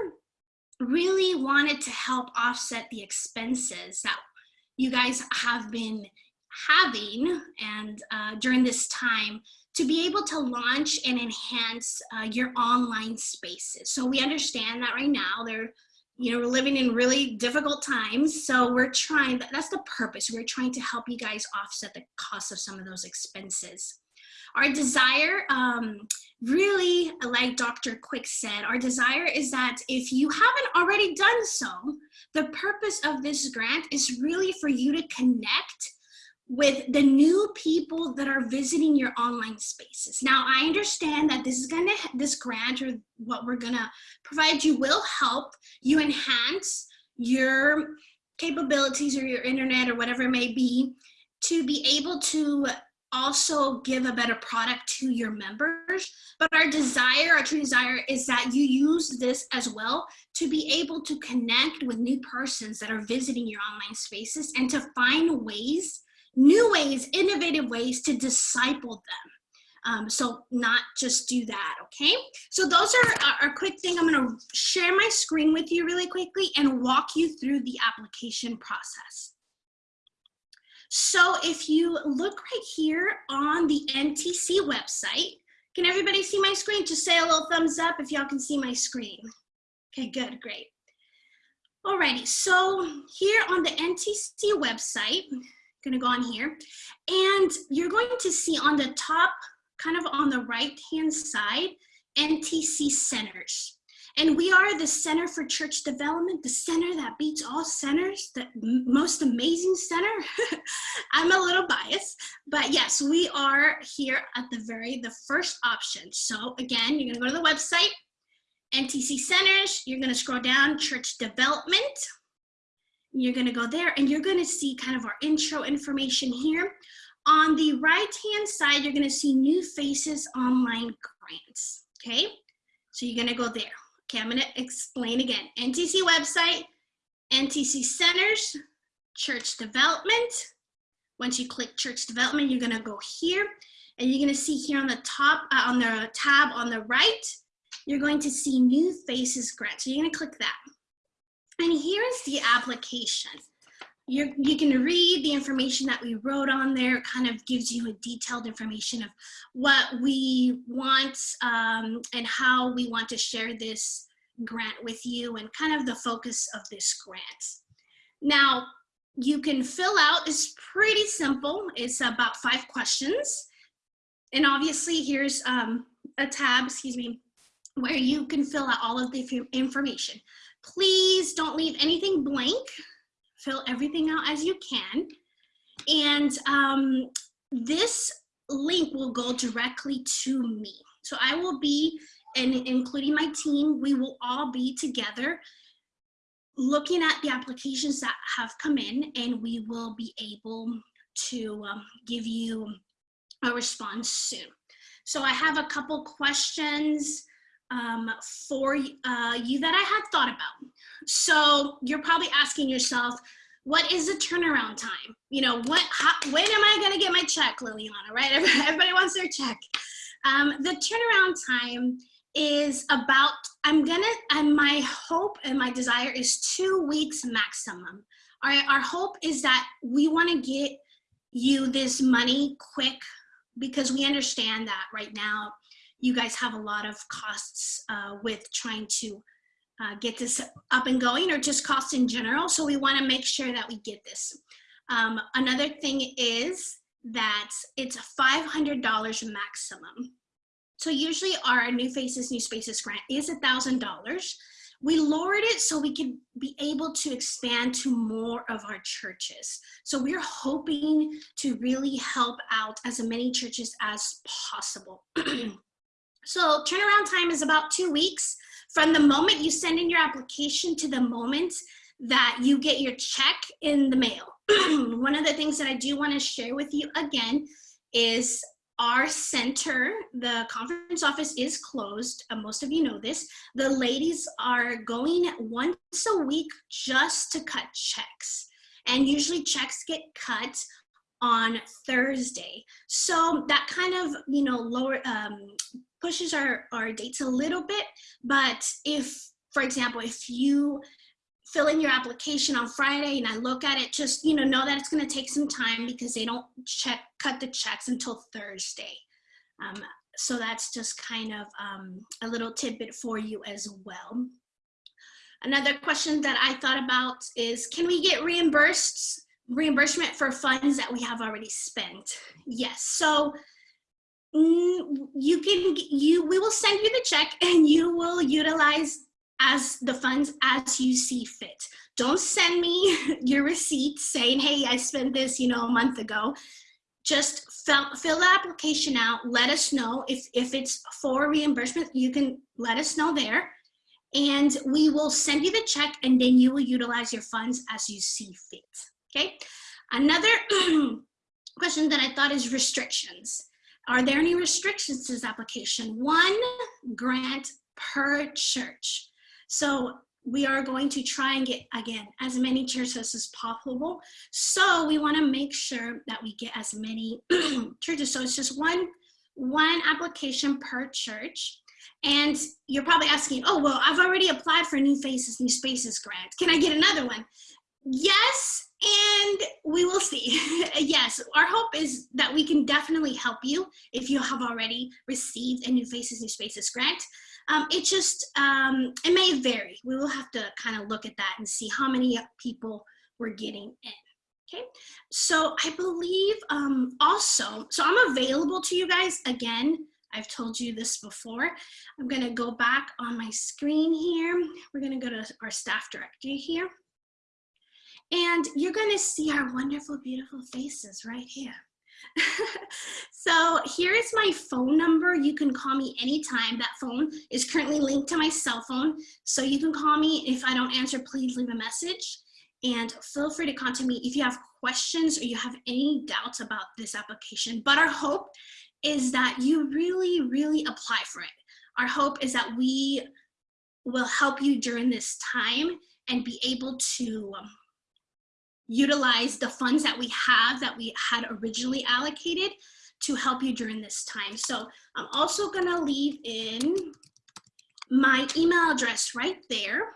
really wanted to help offset the expenses that you guys have been having and uh, during this time to be able to launch and enhance uh, your online spaces. So we understand that right now they're, you know, we're living in really difficult times. So we're trying, that's the purpose. We're trying to help you guys offset the cost of some of those expenses. Our desire, um, really, like Dr. Quick said, our desire is that if you haven't already done so, the purpose of this grant is really for you to connect with the new people that are visiting your online spaces. Now, I understand that this is gonna, this grant or what we're gonna provide you will help you enhance your capabilities or your internet or whatever it may be to be able to also give a better product to your members. But our desire, our true desire is that you use this as well to be able to connect with new persons that are visiting your online spaces and to find ways new ways, innovative ways to disciple them. Um, so not just do that, okay? So those are a quick thing. I'm gonna share my screen with you really quickly and walk you through the application process. So if you look right here on the NTC website, can everybody see my screen? Just say a little thumbs up if y'all can see my screen. Okay, good, great. Alrighty, so here on the NTC website, I'm gonna go on here, and you're going to see on the top, kind of on the right-hand side, NTC centers. And we are the Center for Church Development, the center that beats all centers, the most amazing center. *laughs* I'm a little biased, but yes, we are here at the very, the first option. So again, you're gonna go to the website, NTC Centers, you're gonna scroll down, Church Development. You're gonna go there and you're gonna see kind of our intro information here. On the right-hand side, you're gonna see New Faces Online Grants, okay? So you're gonna go there. Okay, I'm gonna explain again. NTC website, NTC Centers, Church Development. Once you click Church Development, you're gonna go here and you're gonna see here on the top, uh, on the tab on the right, you're going to see New Faces Grant. So you're gonna click that. And here is the application. You're, you can read the information that we wrote on there. It kind of gives you a detailed information of what we want um, and how we want to share this grant with you and kind of the focus of this grant. Now, you can fill out, it's pretty simple. It's about five questions. And obviously here's um, a tab, excuse me, where you can fill out all of the information. Please don't leave anything blank. Fill everything out as you can. And um, this link will go directly to me. So I will be, and including my team, we will all be together looking at the applications that have come in and we will be able to um, give you a response soon. So I have a couple questions um, for uh, you that I had thought about. So you're probably asking yourself, what is the turnaround time? You know, what, how, when am I gonna get my check, Liliana, right? *laughs* Everybody wants their check. Um, the turnaround time is about, I'm gonna, and my hope and my desire is two weeks maximum. Our, our hope is that we wanna get you this money quick because we understand that right now you guys have a lot of costs uh, with trying to uh, get this up and going or just costs in general. So we wanna make sure that we get this. Um, another thing is that it's $500 maximum. So usually our New Faces, New Spaces grant is $1,000. We lowered it so we could be able to expand to more of our churches. So we're hoping to really help out as many churches as possible. *clears throat* so turnaround time is about two weeks from the moment you send in your application to the moment that you get your check in the mail. *clears throat* One of the things that I do want to share with you again is our center, the conference office is closed. Uh, most of you know this. The ladies are going once a week just to cut checks. And usually checks get cut on Thursday. So that kind of, you know, lower, um, pushes our, our dates a little bit. But if, for example, if you fill in your application on Friday and I look at it, just, you know, know that it's going to take some time because they don't check, cut the checks until Thursday. Um, so that's just kind of um, a little tidbit for you as well. Another question that I thought about is, can we get reimbursed, reimbursement for funds that we have already spent? Yes, so Mm, you can, you, we will send you the check *laughs* and you will utilize as the funds as you see fit. Don't send me *laughs* your receipt saying, hey, I spent this, you know, a month ago. Just fill, fill the application out. Let us know if, if it's for reimbursement, you can let us know there. And we will send you the check and then you will utilize your funds as you see fit, okay? Another *clears throat* question that I thought is restrictions. Are there any restrictions to this application? One grant per church. So we are going to try and get, again, as many churches as possible. So we wanna make sure that we get as many *clears throat* churches. So it's just one, one application per church. And you're probably asking, oh, well, I've already applied for New Faces, New Spaces grant. Can I get another one? Yes, and we will see. *laughs* yes, our hope is that we can definitely help you if you have already received a New Faces, New Spaces grant. Um, it just, um, it may vary. We will have to kind of look at that and see how many people we're getting in. Okay, so I believe um, also, so I'm available to you guys again. I've told you this before. I'm gonna go back on my screen here. We're gonna go to our staff directory here. And you're gonna see our wonderful, beautiful faces right here. *laughs* so here is my phone number. You can call me anytime. That phone is currently linked to my cell phone. So you can call me. If I don't answer, please leave a message. And feel free to contact me if you have questions or you have any doubts about this application. But our hope is that you really, really apply for it. Our hope is that we will help you during this time and be able to um, utilize the funds that we have that we had originally allocated to help you during this time. So I'm also gonna leave in my email address right there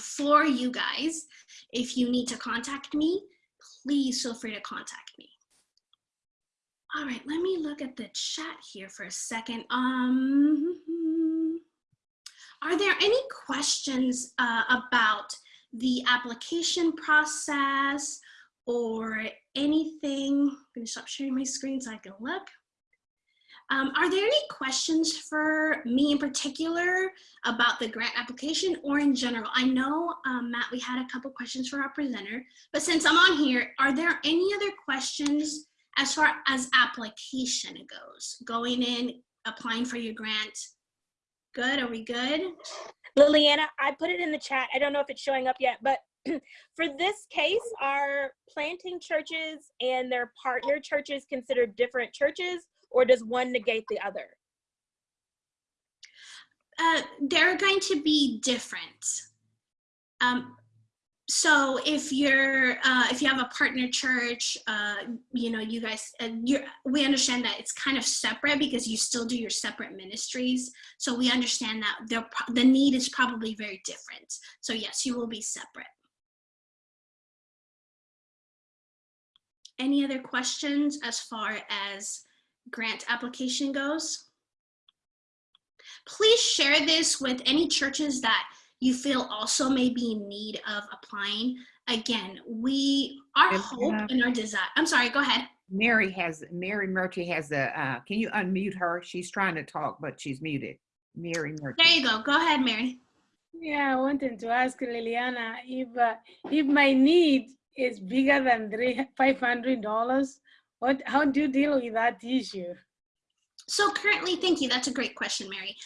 for you guys. If you need to contact me, please feel free to contact me. All right, let me look at the chat here for a second. Um, *laughs* are there any questions uh, about the application process or anything? I'm gonna stop sharing my screen so I can look. Um, are there any questions for me in particular about the grant application or in general? I know, um, Matt, we had a couple questions for our presenter, but since I'm on here, are there any other questions as far as application goes? Going in, applying for your grant? Good, are we good? Liliana, I put it in the chat. I don't know if it's showing up yet, but *clears throat* for this case, are planting churches and their partner churches considered different churches or does one negate the other? Uh, they're going to be different. Um, so if you're uh, if you have a partner church uh, you know you guys uh, we understand that it's kind of separate because you still do your separate ministries. So we understand that the need is probably very different. So yes you will be separate. Any other questions as far as grant application goes? Please share this with any churches that you feel also may be in need of applying, again, we, our And, hope uh, and our desire, I'm sorry, go ahead. Mary has, Mary Murphy has a, uh, can you unmute her? She's trying to talk, but she's muted. Mary Murphy. There you go, go ahead, Mary. Yeah, I wanted to ask Liliana if uh, if my need is bigger than three five hundred dollars, what how do you deal with that issue? So currently, thank you, that's a great question, Mary.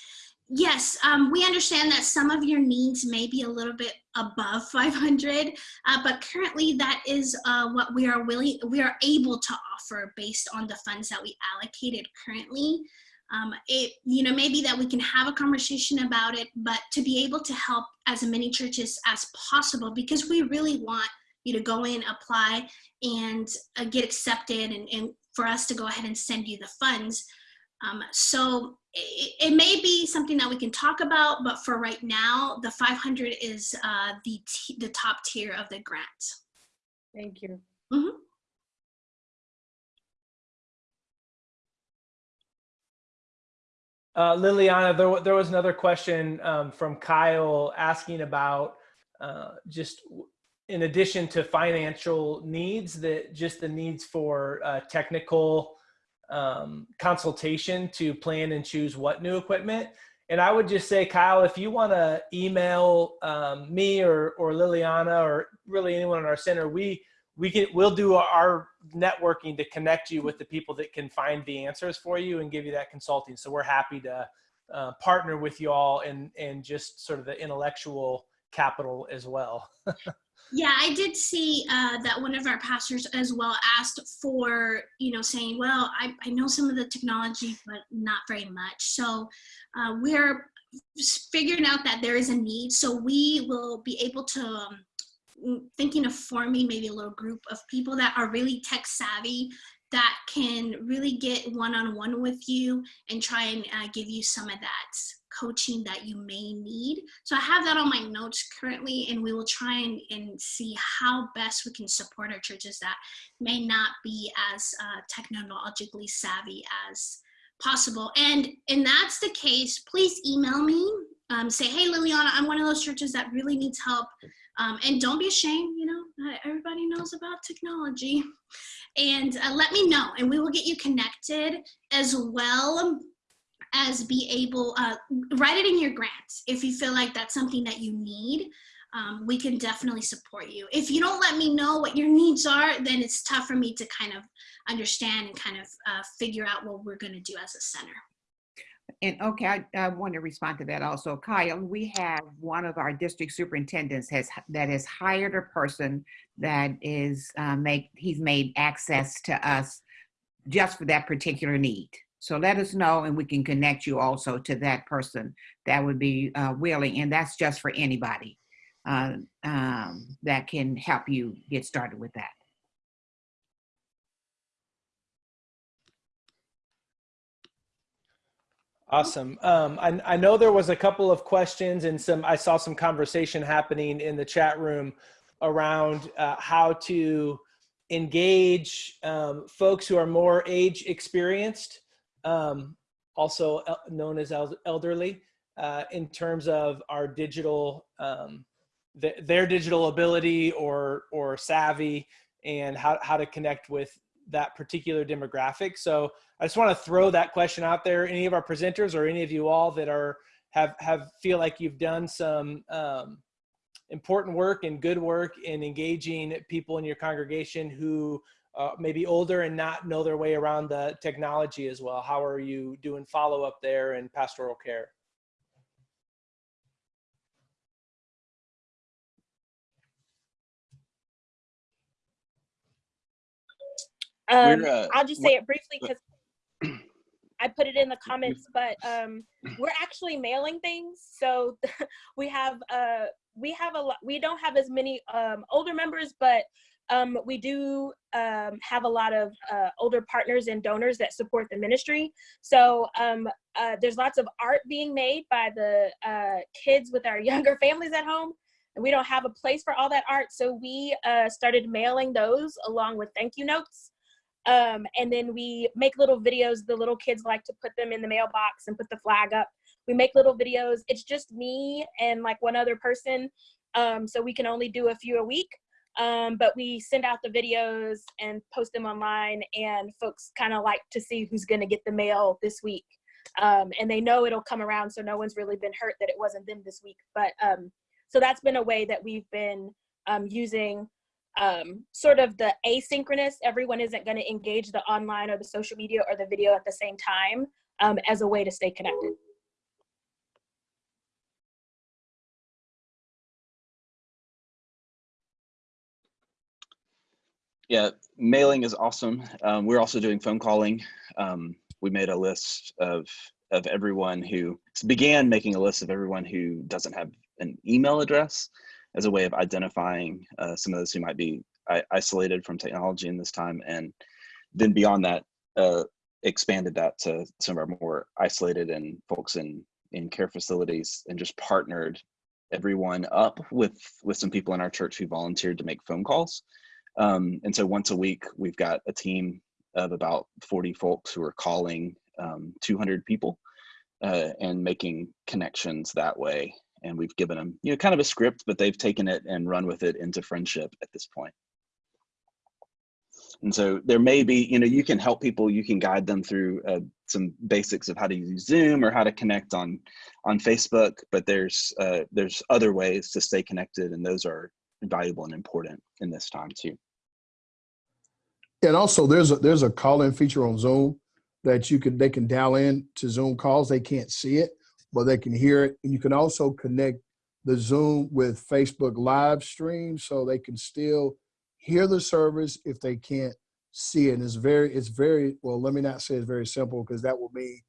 Yes, um, we understand that some of your needs may be a little bit above 500, uh, but currently that is uh, what we are willing, we are able to offer based on the funds that we allocated currently. Um, it, you know, maybe that we can have a conversation about it, but to be able to help as many churches as possible, because we really want you to go in, apply, and uh, get accepted, and, and for us to go ahead and send you the funds. Um, so it, it, may be something that we can talk about, but for right now, the 500 is uh, the, the top tier of the grant. Thank you. Mm -hmm. Uh, Liliana, there, there was another question um, from Kyle asking about uh, just in addition to financial needs, that just the needs for uh, technical um, consultation to plan and choose what new equipment. And I would just say, Kyle, if you want to email um, me or, or Liliana or really anyone in our center, we we can we'll do our networking to connect you with the people that can find the answers for you and give you that consulting. So we're happy to uh, partner with you all and and just sort of the intellectual capital as well. *laughs* Yeah, I did see uh, that one of our pastors as well asked for, you know, saying, well, I, I know some of the technology, but not very much. So uh, we're figuring out that there is a need. So we will be able to, um, thinking of forming maybe a little group of people that are really tech savvy that can really get one-on-one with you and try and uh, give you some of that coaching that you may need. So I have that on my notes currently, and we will try and, and see how best we can support our churches that may not be as uh, technologically savvy as possible. And and that's the case, please email me. Um, say, hey, Liliana, I'm one of those churches that really needs help. Um, and don't be ashamed, you know, not everybody knows about technology. And uh, let me know, and we will get you connected as well as be able, uh, write it in your grants if you feel like that's something that you need. Um, we can definitely support you. If you don't let me know what your needs are, then it's tough for me to kind of understand and kind of uh, figure out what we're going to do as a center. And okay, I, I want to respond to that also. Kyle, we have one of our district superintendents has that has hired a person that is uh, make he's made access to us just for that particular need. So let us know and we can connect you also to that person that would be uh, willing. And that's just for anybody uh, um, that can help you get started with that. Awesome. Um, I, I know there was a couple of questions and some, I saw some conversation happening in the chat room around uh, how to engage um, folks who are more age experienced, um, also el- known as el- elderly, uh, in terms of our digital, um, th- their digital ability or, or savvy and how, how to connect with that particular demographic. So I just want to throw that question out there. Any of our presenters or any of you all that are have have feel like you've done some um, important work and good work in engaging people in your congregation who uh, may be older and not know their way around the technology as well. How are you doing follow up there and pastoral care? Um, uh, I'll just say it briefly because I put it in the comments, *clears throat* but um, we're actually mailing things. So *laughs* we have uh, we have a lot. We don't have as many um, older members, but um, we do um, have a lot of uh, older partners and donors that support the ministry. So um, uh, there's lots of art being made by the uh, kids with our *laughs* younger families at home. And we don't have a place for all that art, so we uh, started mailing those along with thank you notes. Um, and then we make little videos. The little kids like to put them in the mailbox and put the flag up. We make little videos. It's just me and like one other person. Um, so we can only do a few a week. Um, but we send out the videos and post them online and folks kind of like to see who's going to get the mail this week. Um, and they know it'll come around. So no one's really been hurt that it wasn't them this week. But um, so that's been a way that we've been um, using um, sort of the asynchronous, everyone isn't going to engage the online or the social media or the video at the same time um, as a way to stay connected. Yeah, mailing is awesome. Um, we're also doing phone calling. Um, we made a list of of everyone who began making a list of everyone who doesn't have an email address as a way of identifying uh, some of those who might be isolated from technology in this time, and then beyond that, uh, expanded that to some of our more isolated and folks in in care facilities, and just partnered everyone up with with some people in our church who volunteered to make phone calls. Um, and so once a week, we've got a team of about 40 folks who are calling um, 200 people uh, and making connections that way. And we've given them, you know, kind of a script, but they've taken it and run with it into friendship at this point. And so there may be, you know, you can help people, you can guide them through uh, some basics of how to use Zoom or how to connect on on Facebook, but there's uh, there's other ways to stay connected, and those are valuable and important in this time too. And also there's a there's a call-in feature on Zoom that you can they can dial in to Zoom calls. They can't see it, but they can hear it. And you can also connect the Zoom with Facebook live stream so they can still hear the service if they can't see it. And it's very, it's very, well, let me not say it's very simple because that will mean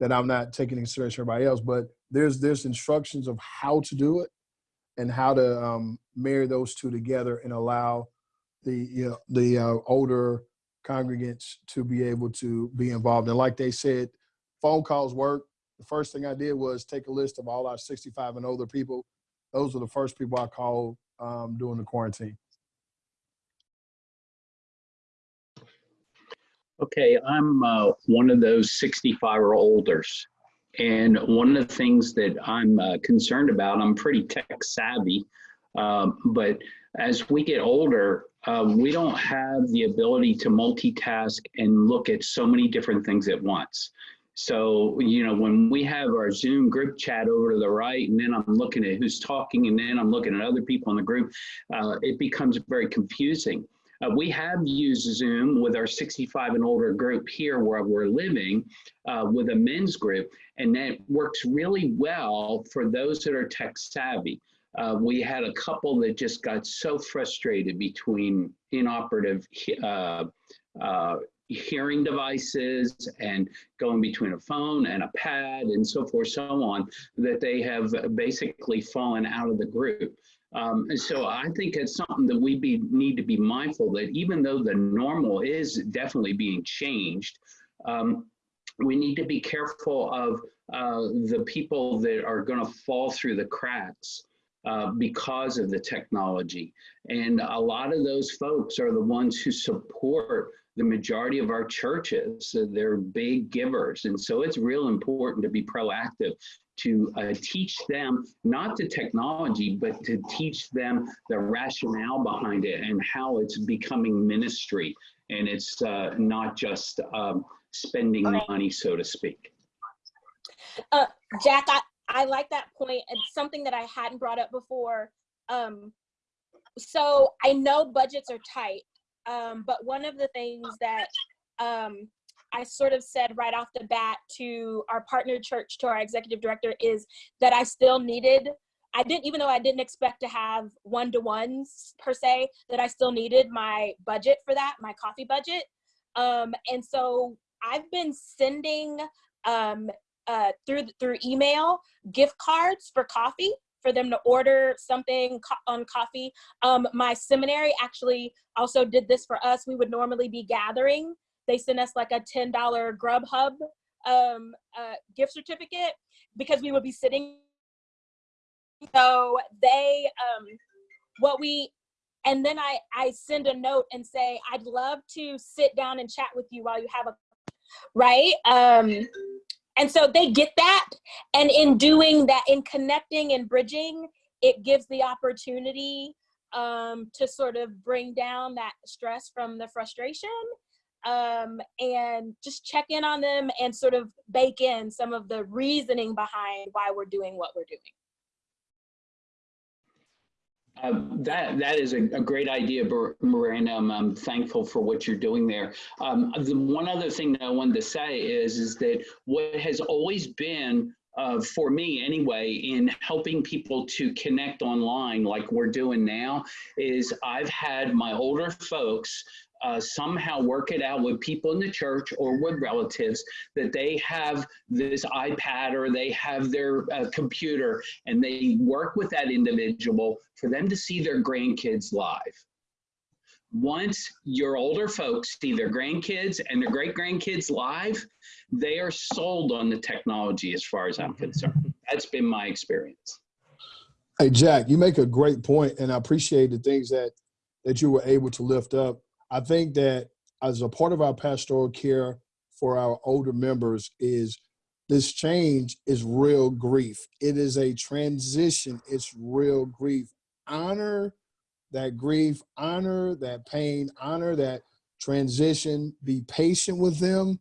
that I'm not taking consideration everybody else, but there's there's instructions of how to do it and how to um, marry those two together and allow the you know the uh, older congregants to be able to be involved. And like they said, phone calls work. The first thing I did was take a list of all our 65 and older people. Those were the first people I called um, during the quarantine. Okay, I'm uh, one of those 65 or olders. And one of the things that I'm uh, concerned about, I'm pretty tech savvy, um, but as we get older, uh, we don't have the ability to multitask and look at so many different things at once. So, you know, when we have our Zoom group chat over to the right, and then I'm looking at who's talking, and then I'm looking at other people in the group, uh, it becomes very confusing. Uh, we have used Zoom with our 65 and older group here where we're living uh, with a men's group, and that works really well for those that are tech savvy. Uh, we had a couple that just got so frustrated between inoperative uh, uh, hearing devices and going between a phone and a pad and so forth, so on, that they have basically fallen out of the group. Um, and so I think it's something that we be, need to be mindful that even though the normal is definitely being changed, um, we need to be careful of uh, the people that are going to fall through the cracks uh, because of the technology. And a lot of those folks are the ones who support the majority of our churches. So they're big givers. And so it's real important to be proactive to uh, teach them not the technology, but to teach them the rationale behind it and how it's becoming ministry. And it's uh, not just um, spending money, so to speak. Uh, Jack, I, I like that point. It's something that I hadn't brought up before. Um, so I know budgets are tight, um, but one of the things that um, I sort of said right off the bat to our partner church, to our executive director, is that I still needed. I didn't, even though I didn't expect to have one to ones per se, that I still needed my budget for that, my coffee budget. Um, and so I've been sending um, uh, through through email gift cards for coffee for them to order something co- on coffee. Um, my seminary actually also did this for us. We would normally be gathering. They sent us like a ten dollar Grubhub um, uh, gift certificate because we would be sitting. So they um, what we and then I I send a note and say I'd love to sit down and chat with you while you have a right um and so they get that and in doing that in connecting and bridging it gives the opportunity um to sort of bring down that stress from the frustration um and just check in on them and sort of bake in some of the reasoning behind why we're doing what we're doing Uh, that that is a, a great idea, Miranda. I'm, I'm thankful for what you're doing there. Um, the one other thing that I wanted to say is is that what has always been uh, for me anyway in helping people to connect online like we're doing now is I've had my older folks uh, somehow work it out with people in the church or with relatives that they have this iPad or they have their uh, computer and they work with that individual for them to see their grandkids live. Once your older folks see their grandkids and their great grandkids live, they are sold on the technology as far as I'm concerned. That's been my experience. Hey, Jack, you make a great point, and I appreciate the things that that you were able to lift up. I think that as a part of our pastoral care for our older members is this change is real grief. It is a transition. It's real grief. Honor that grief, honor that pain, honor that transition, be patient with them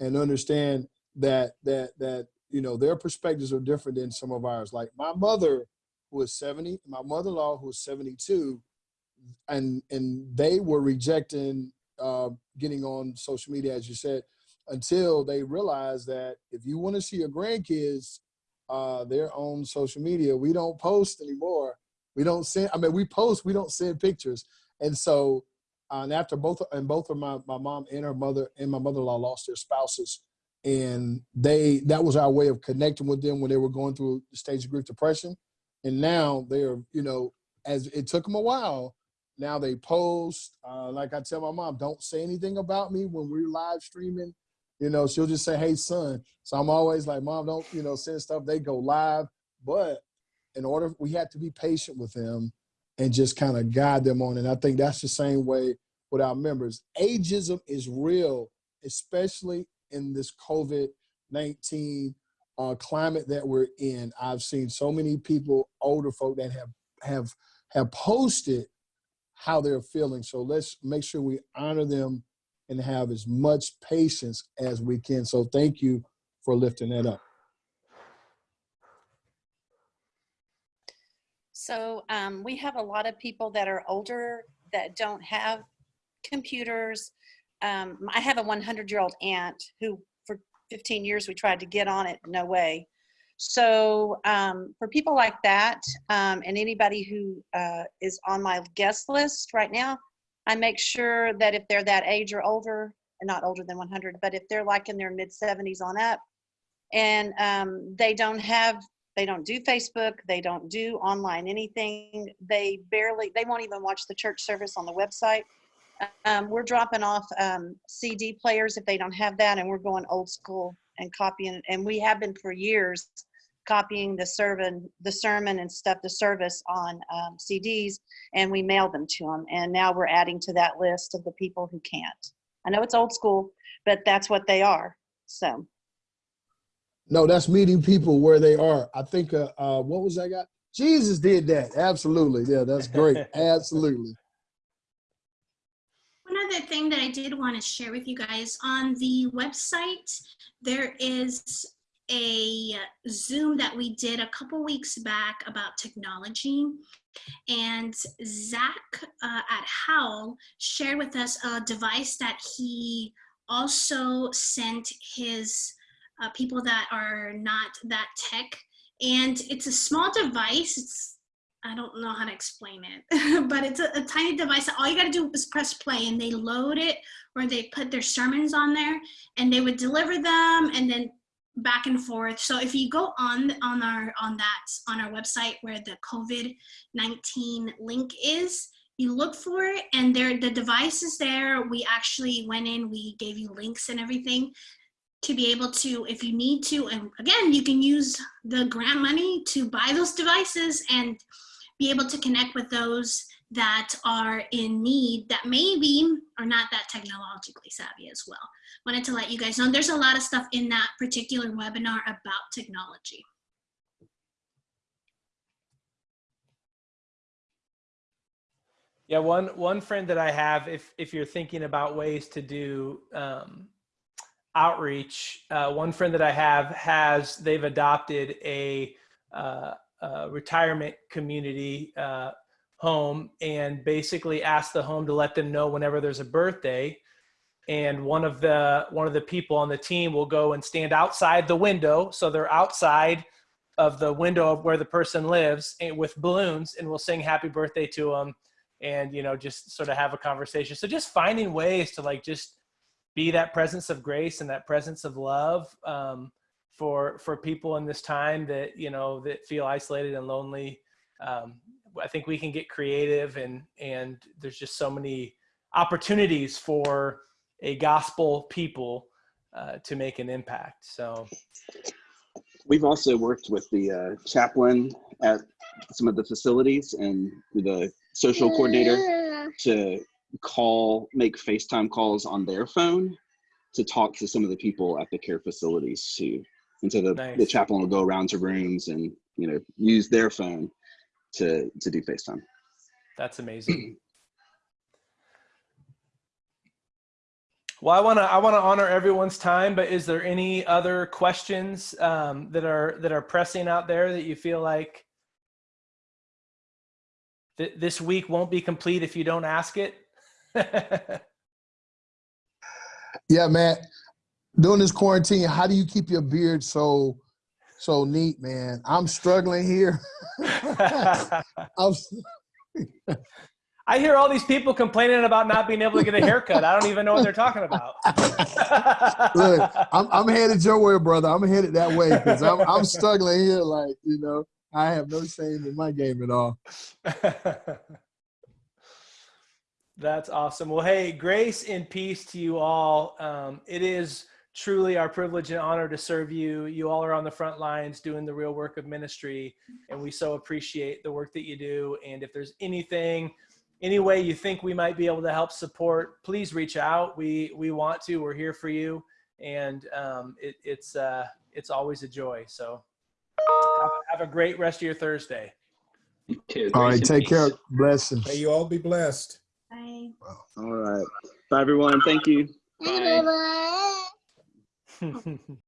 and understand that that that you know their perspectives are different than some of ours. Like my mother who is 70, my mother-in-law who is 72, and and they were rejecting uh, getting on social media, as you said, until they realized that if you want to see your grandkids, uh, they're on social media. We don't post anymore. We don't send. I mean, we post. We don't send pictures. And so, uh, and after both and both of my my mom and her mother and my mother-in-law lost their spouses, and they that was our way of connecting with them when they were going through the stage of grief depression. And now they're you know as it took them a while Now they post. Uh, like I tell my mom, don't say anything about me when we're live streaming. You know, she'll just say, "Hey, son." So I'm always like, "Mom, don't you know send stuff." They go live, but in order, we have to be patient with them and just kind of guide them on. And I think that's the same way with our members. Ageism is real, especially in this COVID 19 uh, climate that we're in. I've seen so many people, older folk, that have have have posted how they're feeling. So let's make sure we honor them and have as much patience as we can. So thank you for lifting that up. So um, we have a lot of people that are older that don't have computers. Um, I have a 100 year old aunt who for 15 years we tried to get on it, no way. So um, for people like that um, and anybody who uh, is on my guest list right now, I make sure that if they're that age or older, and not older than 100, but if they're like in their mid 70s on up, and um, they don't have they don't do facebook they don't do online anything they barely they won't even watch the church service on the website. Um, we're dropping off um, cd players if they don't have that and we're going old school and copying and we have been for years copying the sermon the sermon and stuff the service on um, cds and we mail them to them and now we're adding to that list of the people who can't i know it's old school but that's what they are so No, that's meeting people where they are. I think, uh, uh, what was that guy? Jesus did that. Absolutely. Yeah, that's great. *laughs* Absolutely. One other thing that I did want to share with you guys on the website, there is a Zoom that we did a couple weeks back about technology. And Zach uh, at Howl shared with us a device that he also sent his uh, people that are not that tech. And it's a small device. It's I don't know how to explain it, *laughs* but it's a, a tiny device. All you got to do is press play, and they load it, or they put their sermons on there, and they would deliver them, and then back and forth. So if you go on on our on that on our website where the COVID nineteen link is, you look for it, and there the device is there. We actually went in, we gave you links and everything to be able to, if you need to, and again, you can use the grant money to buy those devices and be able to connect with those that are in need that maybe are not that technologically savvy as well. Wanted to let you guys know there's a lot of stuff in that particular webinar about technology. Yeah, one one friend that I have, if if you're thinking about ways to do um, outreach, uh, one friend that I have has they've adopted a, uh, a retirement community uh, home and basically asked the home to let them know whenever there's a birthday, and one of the one of the people on the team will go and stand outside the window, so they're outside of the window of where the person lives and with balloons, and we'll sing happy birthday to them and you know just sort of have a conversation. So just finding ways to like just be that presence of grace and that presence of love um, for for people in this time that you know that feel isolated and lonely um, i think we can get creative and and there's just so many opportunities for a gospel people uh, to make an impact. So We've also worked with the uh, chaplain at some of the facilities and the social coordinator to call, make FaceTime calls on their phone to talk to some of the people at the care facilities too. And so the, the chaplain will go around to rooms and, you know, use their phone to, to do FaceTime. That's amazing. Well, I want to I want to honor everyone's time, but is there any other questions um, that are that are pressing out there that you feel like th- this week won't be complete if you don't ask it? *laughs* Yeah, Matt. During this quarantine, how do you keep your beard so so neat, man? I'm struggling here. *laughs* I'm, I hear all these people complaining about not being able to get a haircut. I don't even know what they're talking about. *laughs* look, I'm, I'm headed your way, brother. I'm headed that way because I'm, I'm struggling here. Like, you know, I have no shame in my game at all. *laughs* That's awesome. Well, hey, grace and peace to you all. Um, it is truly our privilege and honor to serve you. You all are on the front lines doing the real work of ministry, and we so appreciate the work that you do. And if there's anything, any way you think we might be able to help support, please reach out. We we want to. We're here for you, and um, it, it's uh, it's always a joy. So have, have a great rest of your Thursday. You too. All Grace right, and take care. Blessings. May you all be blessed. Bye. All right. Bye, everyone. Thank you. Bye. Bye. 嗯嗯嗯